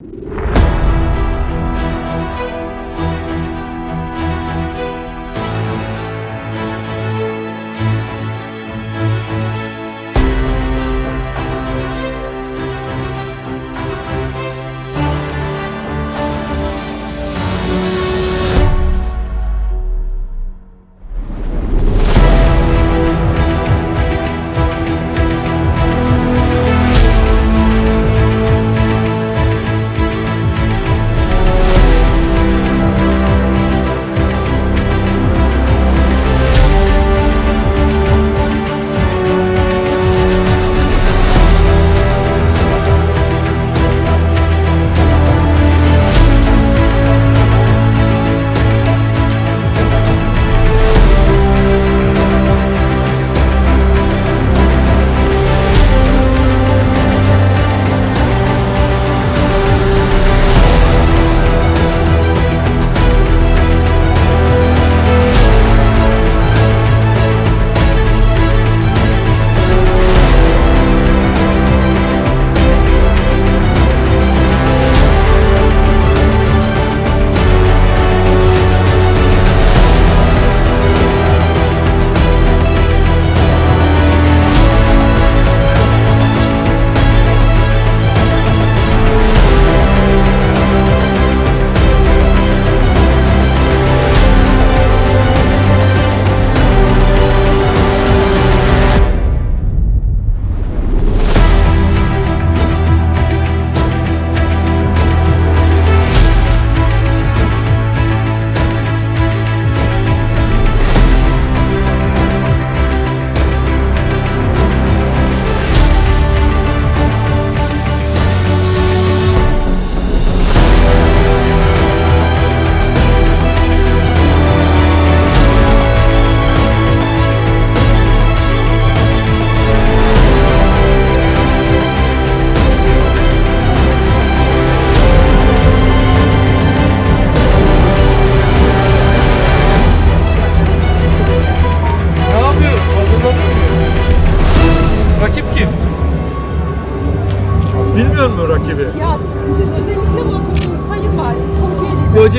Ne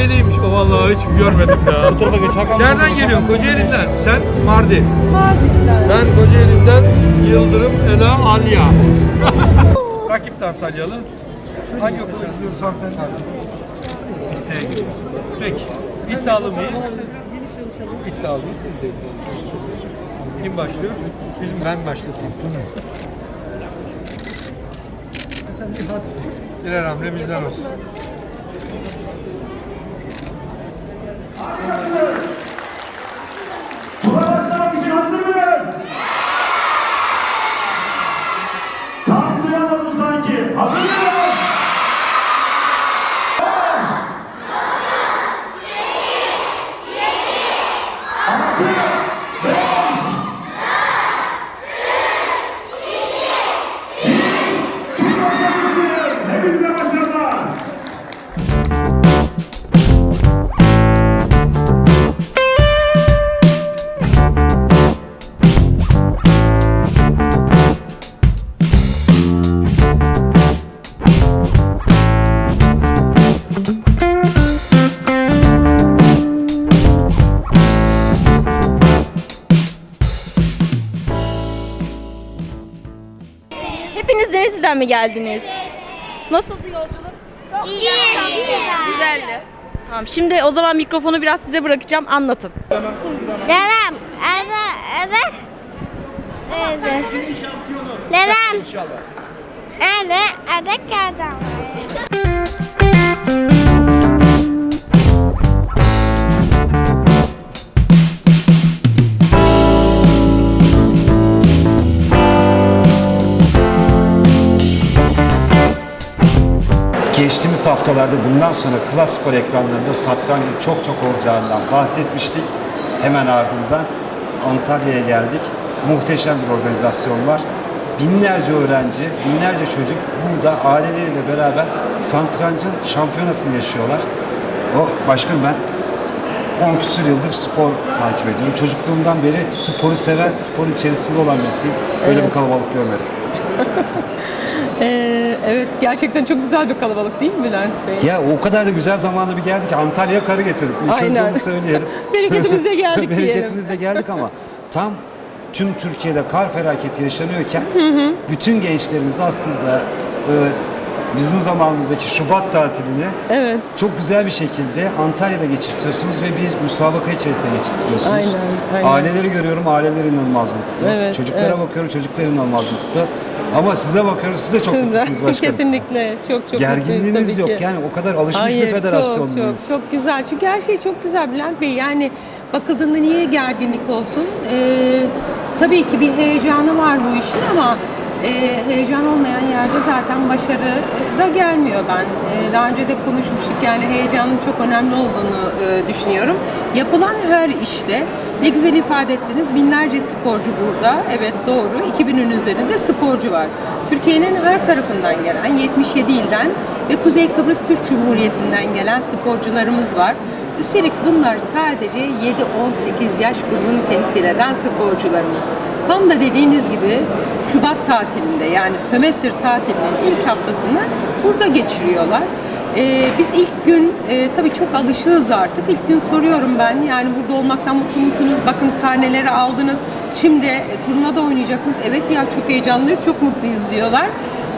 Kocaeli'ymiş. O vallahi hiç görmedim daha. Bu tarafa geç Hakan. Nereden geliyorsun? Kocaeli'nden. Sen Mardin. Mardin'den. Ben Kocaeli'nden Yıldırım Ela Alya. Rakip de Antalyalı. Hangi okul izliyoruz hanımefendi? Liseye gidiyoruz. Peki. İddialı mıyız? İddialıyız. Siz de iddialısınız. Kim başlıyor? Bizim ben başlatayım. Birer hamle bizden olsun. Arkadaşlar mi geldiniz? Nasıldı yolculuk? İyi. Güzeldi. Tamam şimdi o zaman mikrofonu biraz size bırakacağım anlatın. Dedem. Ede. Ede. Ede. Dedem. Ede. Ede kağıdan. Haftalarda bundan sonra Klas Spor ekranlarında satrancın çok çok olacağından bahsetmiştik. Hemen ardından Antalya'ya geldik. Muhteşem bir organizasyon var. Binlerce öğrenci, binlerce çocuk burada aileleriyle beraber satrancın şampiyonasını yaşıyorlar. O başkanım ben 10 küsur yıldır spor takip ediyorum. Çocukluğumdan beri sporu seven, sporun içerisinde olan birisiyim. Böyle bir kalabalık görmedim. Ee, evet gerçekten çok güzel bir kalabalık değil mi Bülent Bey? Ya o kadar da güzel zamanda bir geldik ki Antalya'ya karı getirdik. İlk önce Aynen. onu söyleyelim. Bereketimizle geldik diyelim. Bereketimizle geldik ama tam tüm Türkiye'de kar felaketi yaşanıyorken bütün gençlerimiz aslında e, bizim zamanımızdaki Şubat tatilini Evet. çok güzel bir şekilde Antalya'da geçirtiyorsunuz ve bir müsabaka içerisinde geçirtiyorsunuz. Aynen, aynen. Aileleri görüyorum, aileler inanılmaz mutlu. Evet, Çocuklara evet. bakıyorum, çocuklar inanılmaz mutlu. Ama size bakıyorum, siz de çok mutlusunuz başkanım. Kesinlikle. Çok çok mutluyuz Gerginliğiniz tabii yok ki. yani o kadar alışmış Hayır, bir federasyon çok, çok, çok güzel. Çünkü her şey çok güzel Bülent Bey. Yani bakıldığında niye gerginlik olsun? Ee, tabii ki bir heyecanı var bu işin ama e, heyecan olmayan yerde zaten başarı e, da gelmiyor ben. E, daha önce de konuşmuştuk yani heyecanın çok önemli olduğunu e, düşünüyorum. Yapılan her işte ne güzel ifade ettiniz. Binlerce sporcu burada. Evet doğru. 2000'ün üzerinde sporcu var. Türkiye'nin her tarafından gelen 77 ilden ve Kuzey Kıbrıs Türk Cumhuriyeti'nden gelen sporcularımız var. Üstelik bunlar sadece 7-18 yaş grubunu temsil eden sporcularımız. Tam da dediğiniz gibi Şubat tatilinde yani sömestr tatilinin ilk haftasını burada geçiriyorlar. Ee, biz ilk gün e, tabii çok alışığız artık. İlk gün soruyorum ben yani burada olmaktan mutlu musunuz? Bakın karneleri aldınız. Şimdi e, turnuvada oynayacaksınız. Evet ya çok heyecanlıyız, çok mutluyuz diyorlar.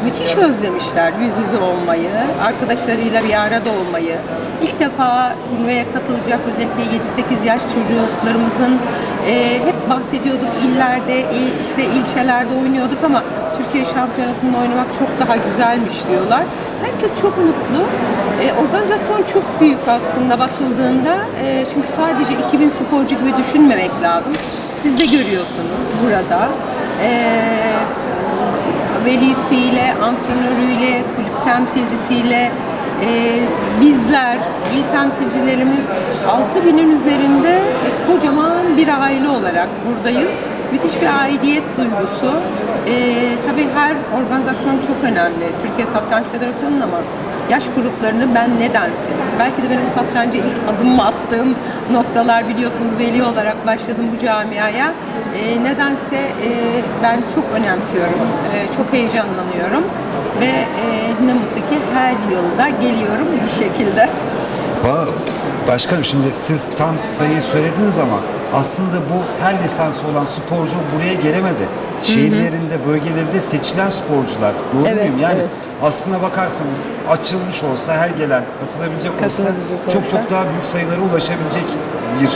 Müthiş özlemişler yüz yüze olmayı, arkadaşlarıyla bir arada olmayı. İlk defa turnuvaya katılacak özellikle 7-8 yaş çocuklarımızın e, hep bahsediyorduk illerde, il- işte ilçelerde oynuyorduk ama Türkiye şampiyonasında oynamak çok daha güzelmiş diyorlar. Herkes çok mutlu. E, organizasyon çok büyük aslında bakıldığında. E, çünkü sadece 2000 sporcu gibi düşünmemek lazım. Siz de görüyorsunuz burada. E, velisiyle, antrenörüyle, kulüp temsilcisiyle e, bizler, il temsilcilerimiz 6000'in üzerinde e, kocaman bir aile olarak buradayız. Müthiş bir aidiyet duygusu. E, tabii her organizasyon çok önemli. Türkiye Satranç Federasyonu'nun ama yaş gruplarını ben neden seviyorum? Belki de benim satranca ilk adımımı attığım noktalar biliyorsunuz veli olarak başladım bu camiaya. E, nedense e, ben çok önemsiyorum, e, çok heyecanlanıyorum ve e, ne mutlu ki her yılda geliyorum bir şekilde. Başkanım şimdi siz tam sayıyı söylediniz ama aslında bu her lisansı olan sporcu buraya gelemedi. Şehirlerinde, bölgelerinde seçilen sporcular. Doğru Evet, muyum? Yani evet. Aslına bakarsanız açılmış olsa her gelen katılabilecek olsa Katılabilecek çok olsa. çok daha büyük sayılara ulaşabilecek bir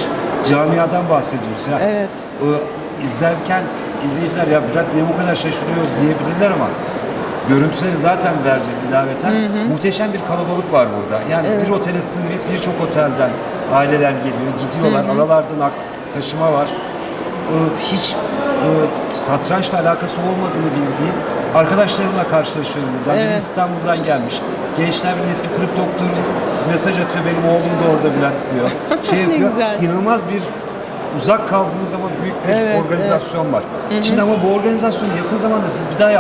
camiadan bahsediyoruz. Ya, Evet. e, izlerken izleyiciler ya Bülent niye bu kadar şaşırıyor diyebilirler ama görüntüleri zaten vereceğiz ilaveten. Muhteşem bir kalabalık var burada. Yani bir otele sığmayıp birçok otelden aileler geliyor, gidiyorlar. Aralardan ak- taşıma var. Ee, hiç e, satrançla alakası olmadığını bildiğim arkadaşlarımla karşılaşıyorum buradan. Biri Evet. İstanbul'dan gelmiş. Gençler Birliği eski kulüp doktoru mesaj atıyor. Benim oğlum da orada Bülent diyor. Şey yapıyor. güzel. İnanılmaz bir uzak kaldığımız ama büyük bir Evet, organizasyon var. Şimdi ama bu organizasyonu yakın zamanda siz bir daha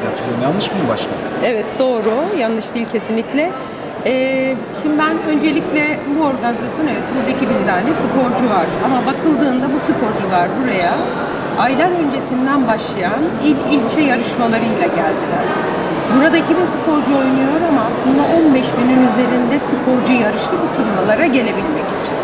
diye hatırlıyorum. Yanlış mıyım başkan? Evet doğru, yanlış değil kesinlikle. Ee, şimdi ben öncelikle bu organizasyon evet burada 2000 tane sporcu var ama bakıldığında bu sporcular buraya aylar öncesinden başlayan il ilçe yarışmalarıyla geldiler. Burada 2000 sporcu oynuyor ama aslında 15 binin üzerinde sporcu yarıştı bu turnuvalara gelebilmek için.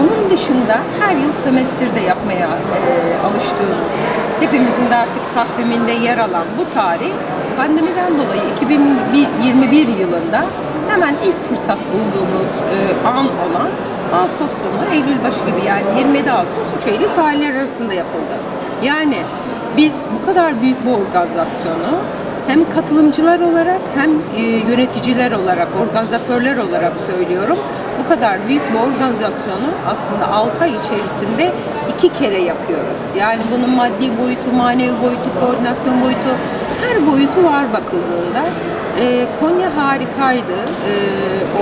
Onun dışında her yıl sömestrde yapmaya e, alıştığımız, hepimizin de artık takviminde yer alan bu tarih pandemiden dolayı 2021 yılında hemen ilk fırsat bulduğumuz e, an olan Ağustos sonu, Eylül başı gibi yani 27 Ağustos 3 Eylül tarihleri arasında yapıldı. Yani biz bu kadar büyük bir organizasyonu hem katılımcılar olarak hem e, yöneticiler olarak, organizatörler olarak söylüyorum. Bu kadar büyük bir organizasyonu aslında 6 ay içerisinde iki kere yapıyoruz. Yani bunun maddi boyutu, manevi boyutu, koordinasyon boyutu, her boyutu var bakıldığında. E, Konya harikaydı e,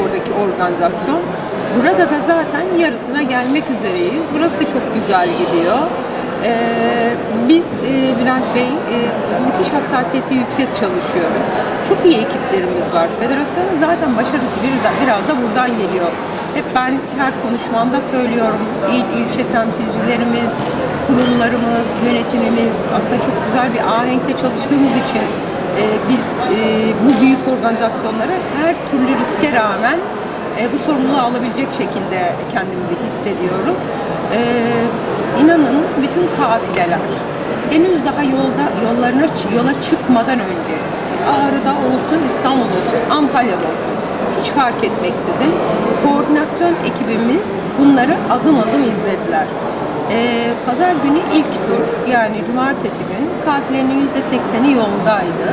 oradaki organizasyon. Burada da zaten yarısına gelmek üzereyiz. Burası da çok güzel gidiyor. Ee, biz e, Bülent Bey e, müthiş hassasiyeti yüksek çalışıyoruz. Çok iyi ekiplerimiz var. Federasyonun zaten başarısı bir, biraz da buradan geliyor. Hep ben her konuşmamda söylüyorum. İl, ilçe temsilcilerimiz, kurullarımız, yönetimimiz aslında çok güzel bir ahenkle çalıştığımız için e, biz bu büyük organizasyonlara her türlü riske rağmen e, bu sorumluluğu alabilecek şekilde kendimizi hissediyoruz. E, inanın bütün kafileler henüz daha yolda yollarına yola çıkmadan önce Ağrı'da olsun, İstanbul'da olsun, Antalya'da olsun hiç fark etmeksizin koordinasyon ekibimiz bunları adım adım izlediler. Ee, Pazar günü ilk tur yani cumartesi gün kafilenin %80'i yoldaydı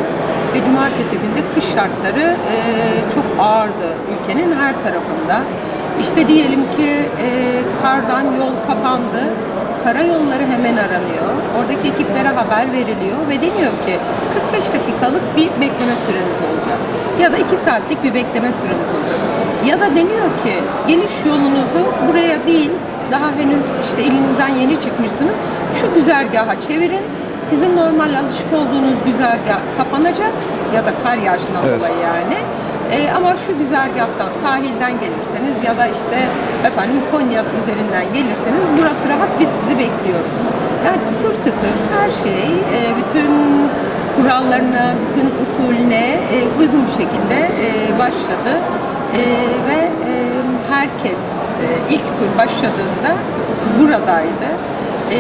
ve cumartesi günde kış şartları e, çok ağırdı ülkenin her tarafında. İşte diyelim ki e, kardan yol kapandı, karayolları hemen aranıyor. Oradaki ekiplere haber veriliyor ve deniyor ki 45 dakikalık bir bekleme süreniz olacak. Ya da 2 saatlik bir bekleme süreniz olacak. Ya da deniyor ki geliş yolunuzu buraya değil, daha henüz işte elinizden yeni çıkmışsınız. Şu güzergaha çevirin. Sizin normal alışık olduğunuz güzergah kapanacak ya da kar yağışından Evet. dolayı yani. Ee, ama şu güzergahtan sahilden gelirseniz ya da işte efendim Konya üzerinden gelirseniz burası rahat biz sizi bekliyoruz. Yani tıkır tıkır her şey e, bütün kurallarına, bütün usulüne e, uygun bir şekilde e, başladı. E, ve e, herkes e, ilk tur başladığında buradaydı. E,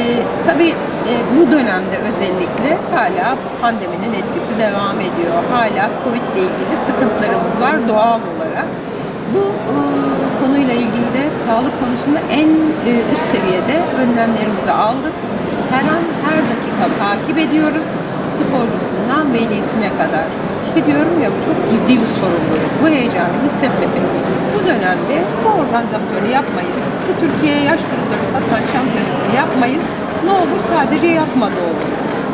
tabii e, bu dönemde özellikle hala pandeminin etkisi devam ediyor. Hala Covid ile ilgili sıkıntılarımız var doğal olarak. Bu e, konuyla ilgili de sağlık konusunda en e, üst seviyede önlemlerimizi aldık. Her an her dakika takip ediyoruz. Sporcusundan velisine kadar. İşte diyorum ya bu çok ciddi bir sorumluluk. Bu heyecanı hissetmesi. Bu dönemde bu organizasyonu yapmayız. Bu Türkiye yaş grupları satan şampiyonasını yapmayız. Ne olur sadece yapmadı olur.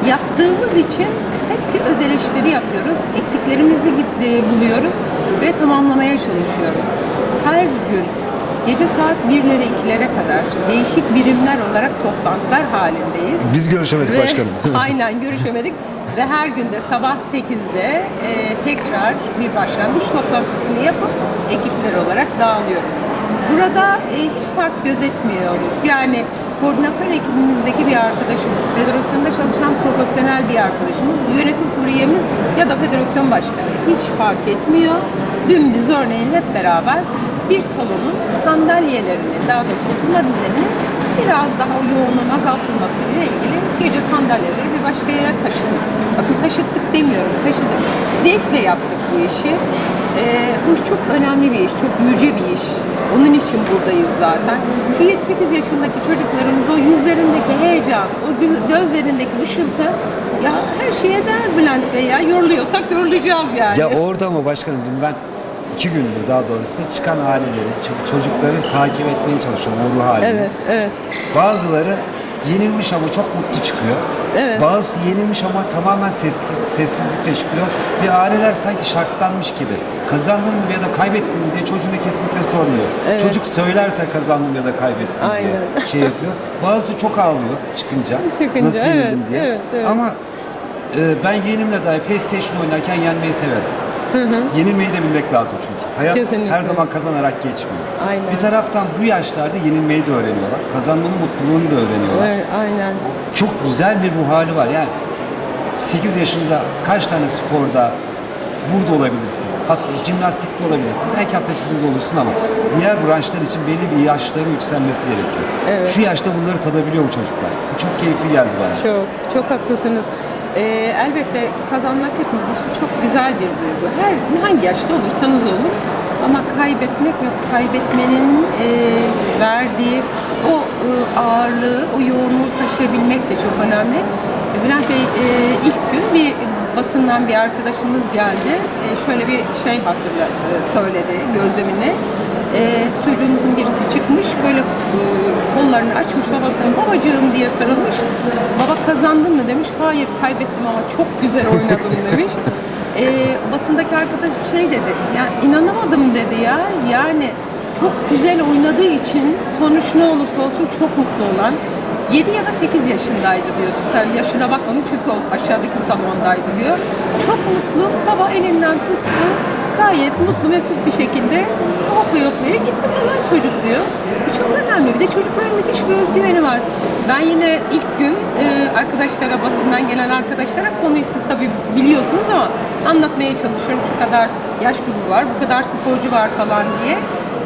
Yaptığımız için hep bir öz eleştiri yapıyoruz. Eksiklerimizi e, buluyoruz ve tamamlamaya çalışıyoruz. Her gün gece saat 1'lere 2'lere kadar değişik birimler olarak toplantılar halindeyiz. Biz görüşemedik Ve- başkanım. Aynen görüşemedik ve her günde sabah 8'de e, tekrar bir başlangıç toplantısını yapıp ekipler olarak dağılıyoruz. Burada e, hiç fark gözetmiyoruz. Yani koordinasyon ekibimizdeki bir arkadaşımız, federasyonda çalışan profesyonel bir arkadaşımız, yönetim kurulu ya da federasyon başkanı hiç fark etmiyor. Dün biz örneğin hep beraber bir salonun sandalyelerinin, daha doğrusu oturma düzeninin biraz daha o yoğunluğun azaltılmasıyla ilgili gece sandalyeleri bir başka yere taşıdık. Bakın taşıttık demiyorum, taşıdık. Zevkle yaptık bu işi. Ee, bu çok önemli bir iş, çok yüce bir iş. Onun için buradayız zaten. Şu 7-8 yaşındaki çocuklarımız o yüzlerindeki heyecan, o gö- gözlerindeki ışıltı ya her şeye değer Bülent Bey ya. Yoruluyorsak yorulacağız yani. Ya orada ama başkanım dün ben iki gündür daha doğrusu çıkan aileleri, ço- çocukları takip etmeye çalışıyorum o ruh halini. Evet, evet. Bazıları yenilmiş ama çok mutlu çıkıyor. Evet. Bazısı yenilmiş ama tamamen ses, sessizlikle çıkıyor. Ve aileler sanki şartlanmış gibi. Kazandın mı ya da kaybettin mi diye çocuğuna kesinlikle sormuyor. Evet. Çocuk söylerse kazandım ya da kaybettim Aynen. diye şey yapıyor. Bazısı çok ağlıyor çıkınca. Çıkınca, Nasıl yenildim evet, diye. evet, evet. Ama e, ben yeğenimle dahi PlayStation oynarken yenmeyi severim. Yenilmeyi de bilmek lazım çünkü. Hayat Kesinlikle. her zaman kazanarak geçmiyor. Aynen. Bir taraftan bu yaşlarda yenilmeyi de öğreniyorlar. Kazanmanın mutluluğunu da öğreniyorlar. Evet, aynen. Çok güzel bir ruh hali var. Yani 8 yaşında kaç tane sporda burada olabilirsin. Hatta jimnastikte olabilirsin. Belki atletizmde olursun ama diğer branşlar için belli bir yaşların yükselmesi gerekiyor. Evet. Şu yaşta bunları tadabiliyor bu çocuklar. Bu çok keyifli geldi bana. Çok, çok haklısınız. Ee, elbette kazanmak hepimiz için çok güzel bir duygu. Her hangi yaşta olursanız olun. Ama kaybetmek ve kaybetmenin e, verdiği o e, ağırlığı, o yoğunluğu taşıyabilmek de çok önemli. E, Bülent Bey e, ilk gün bir basından bir arkadaşımız geldi. E, şöyle bir şey hatırla e, söyledi gözlemini. E, çocuğumuzun birisi çıkmış böyle e, kollarını açmış babasına babacığım diye sarılmış. Baba kazandın mı demiş. Hayır kaybettim ama çok güzel oynadım demiş. E, basındaki arkadaş bir şey dedi. Ya inanamadım dedi ya. Yani çok güzel oynadığı için sonuç ne olursa olsun çok mutlu olan 7 ya da 8 yaşındaydı diyor. Sen yaşına bakmadım çünkü o aşağıdaki salondaydı diyor. Çok mutlu. Baba elinden tuttu. Gayet mutlu mesut bir şekilde hoplaya hoplaya gitti falan çocuk diyor. Bu çok önemli. Bir de çocukların müthiş bir özgüveni var. Ben yine ilk gün e, arkadaşlara, basından gelen arkadaşlara konuyu siz tabii biliyorsunuz ama anlatmaya çalışıyorum. Şu kadar yaş grubu var, bu kadar sporcu var falan diye.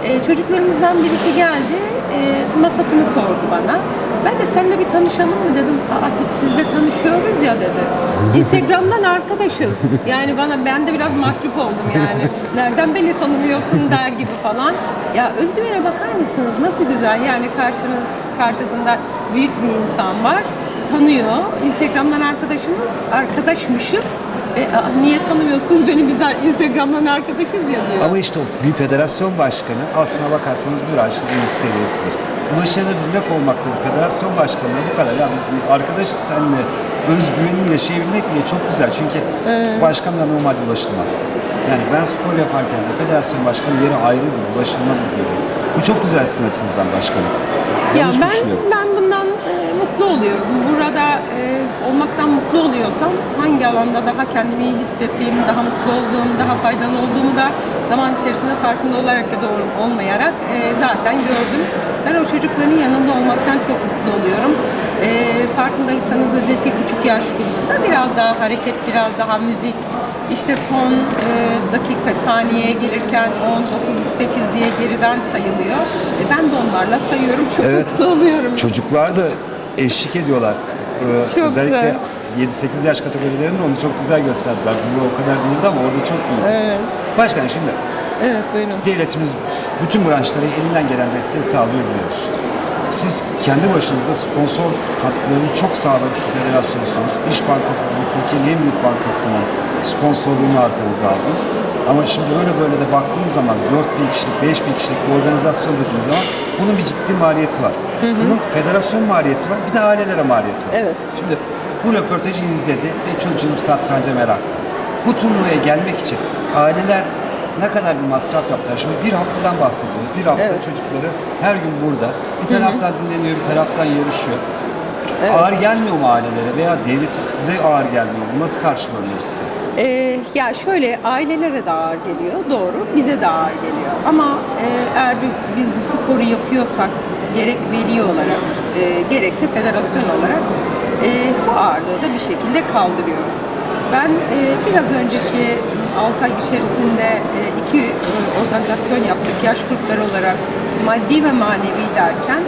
E, çocuklarımızdan birisi geldi, e, masasını sordu bana. Ben de seninle bir tanışalım mı dedim. Aa, biz sizle tanışıyoruz ya dedi. Instagram'dan arkadaşız. Yani bana ben de biraz mahcup oldum yani. Nereden beni tanımıyorsun der gibi falan. Ya özgüvene bakar mısınız? Nasıl güzel. Yani karşınız karşısında büyük bir insan var. Tanıyor. Instagram'dan arkadaşımız, arkadaşmışız. E, niye tanımıyorsunuz beni biz Instagram'dan arkadaşız ya diyor. Ama işte o bir federasyon başkanı aslına bakarsanız bu branşın en üst seviyesidir. Ulaşabilmek olmakta bir federasyon başkanına bu kadar. Ya biz arkadaşız seninle özgüvenli yaşayabilmek bile çok güzel. Çünkü başkanlar normalde ulaşılmaz. Yani ben spor yaparken de federasyon başkanı yeri ayrıdır, ulaşılmaz diyorum. Bu çok güzel sizin açınızdan başkanım. Ya ben ben bundan e, mutlu oluyorum. Burada e, olmaktan mutlu oluyorsam hangi alanda daha kendimi iyi hissettiğim, daha mutlu olduğum, daha faydalı olduğumu da zaman içerisinde farkında olarak ya da ol- olmayarak e, zaten gördüm. Ben o çocukların yanında olmaktan çok mutlu oluyorum. E, farkındaysanız özellikle küçük yaş grubunda biraz daha hareket, biraz daha müzik, işte son e, dakika saniyeye gelirken 10, 9, 8 diye geriden sayılıyor. E, ben de onlarla sayıyorum. Çok Evet. mutlu oluyorum. Çocuklar da eşlik ediyorlar. Ee, Çok özellikle güzel. 7-8 yaş kategorilerinde onu çok güzel gösterdiler. Bu o kadar değildi ama orada çok iyi. Evet. Başkanım şimdi Evet buyurun. devletimiz bütün branşlara elinden gelen desteği sağlıyor biliyoruz. Siz kendi başınıza sponsor katkılarını çok sağlamış bir federasyonsunuz. İş Bankası gibi Türkiye'nin en büyük bankasının sponsorluğunu arkanıza aldınız. Ama şimdi öyle böyle de baktığınız zaman 4 bin kişilik, 5 bin kişilik bir organizasyon dediğiniz zaman bunun bir ciddi maliyeti var. Bunun federasyon maliyeti var, bir de ailelere maliyeti var. Evet. Şimdi bu röportajı izledi ve çocuğum satranca meraklı. Bu turnuvaya gelmek için aileler ne kadar bir masraf yaptılar? Şimdi bir haftadan bahsediyoruz. Bir hafta Evet. çocukları her gün burada. Bir taraftan dinleniyor, bir taraftan yarışıyor. Ağır gelmiyor mu ailelere veya devlet size ağır gelmiyor mu? Nasıl karşılanıyor size? Ee, ya şöyle ailelere de ağır geliyor doğru bize de ağır geliyor ama e, eğer bir- biz bu sporu yapıyorsak gerek veli olarak e, gerekse federasyon olarak e, bu ağırlığı da bir şekilde kaldırıyoruz. Ben e, biraz önceki 6 ay içerisinde e, iki e, organizasyon yaptık yaş grupları olarak maddi ve manevi derken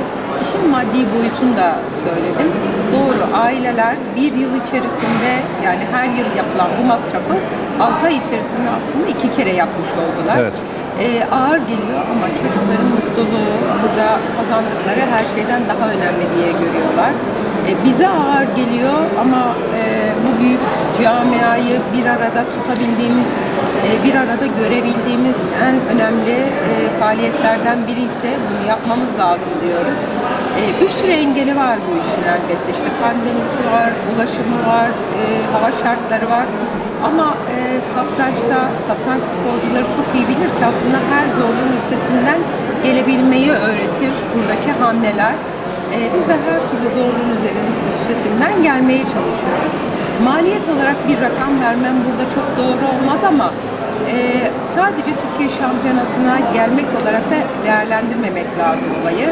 işin maddi boyutunu da söyledim. Doğru aileler bir yıl içerisinde yani her yıl yapılan bu masrafı 6 ay içerisinde aslında iki kere yapmış oldular. Evet. Ee, ağır geliyor ama çocukların mutluluğu burada kazandıkları her şeyden daha önemli diye görüyorlar. Ee, bize ağır geliyor ama e, bu büyük camiayı bir arada tutabildiğimiz, bir arada görebildiğimiz en önemli e, faaliyetlerden biri ise bunu yapmamız lazım diyoruz. E, bir sürü engeli var bu işin elbette. İşte pandemisi var, ulaşımı var, e, hava şartları var. Ama e, satrançta, satranç sporcuları çok iyi bilir ki aslında her zorluğun üstesinden gelebilmeyi öğretir buradaki hamleler. E, biz de her türlü zorluğun üzerinin üstesinden gelmeye çalışıyoruz. Maliyet olarak bir rakam vermem burada çok doğru olmaz ama e, sadece Türkiye şampiyonasına gelmek olarak da değerlendirmemek lazım olayı.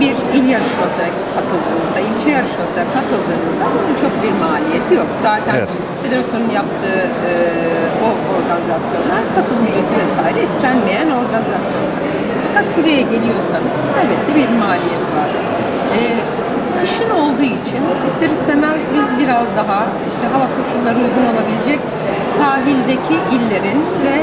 Bir il yarışmasına katıldığınızda, ilçe yarışmasına katıldığınızda bunun çok bir maliyeti yok. Zaten Evet. federasyonun yaptığı e, o organizasyonlar katılım ücreti vesaire istenmeyen organizasyonlar. Fakat buraya geliyorsanız elbette bir maliyet var. E, kışın olduğu için ister istemez biz biraz daha işte hava koşulları uygun olabilecek sahildeki illerin ve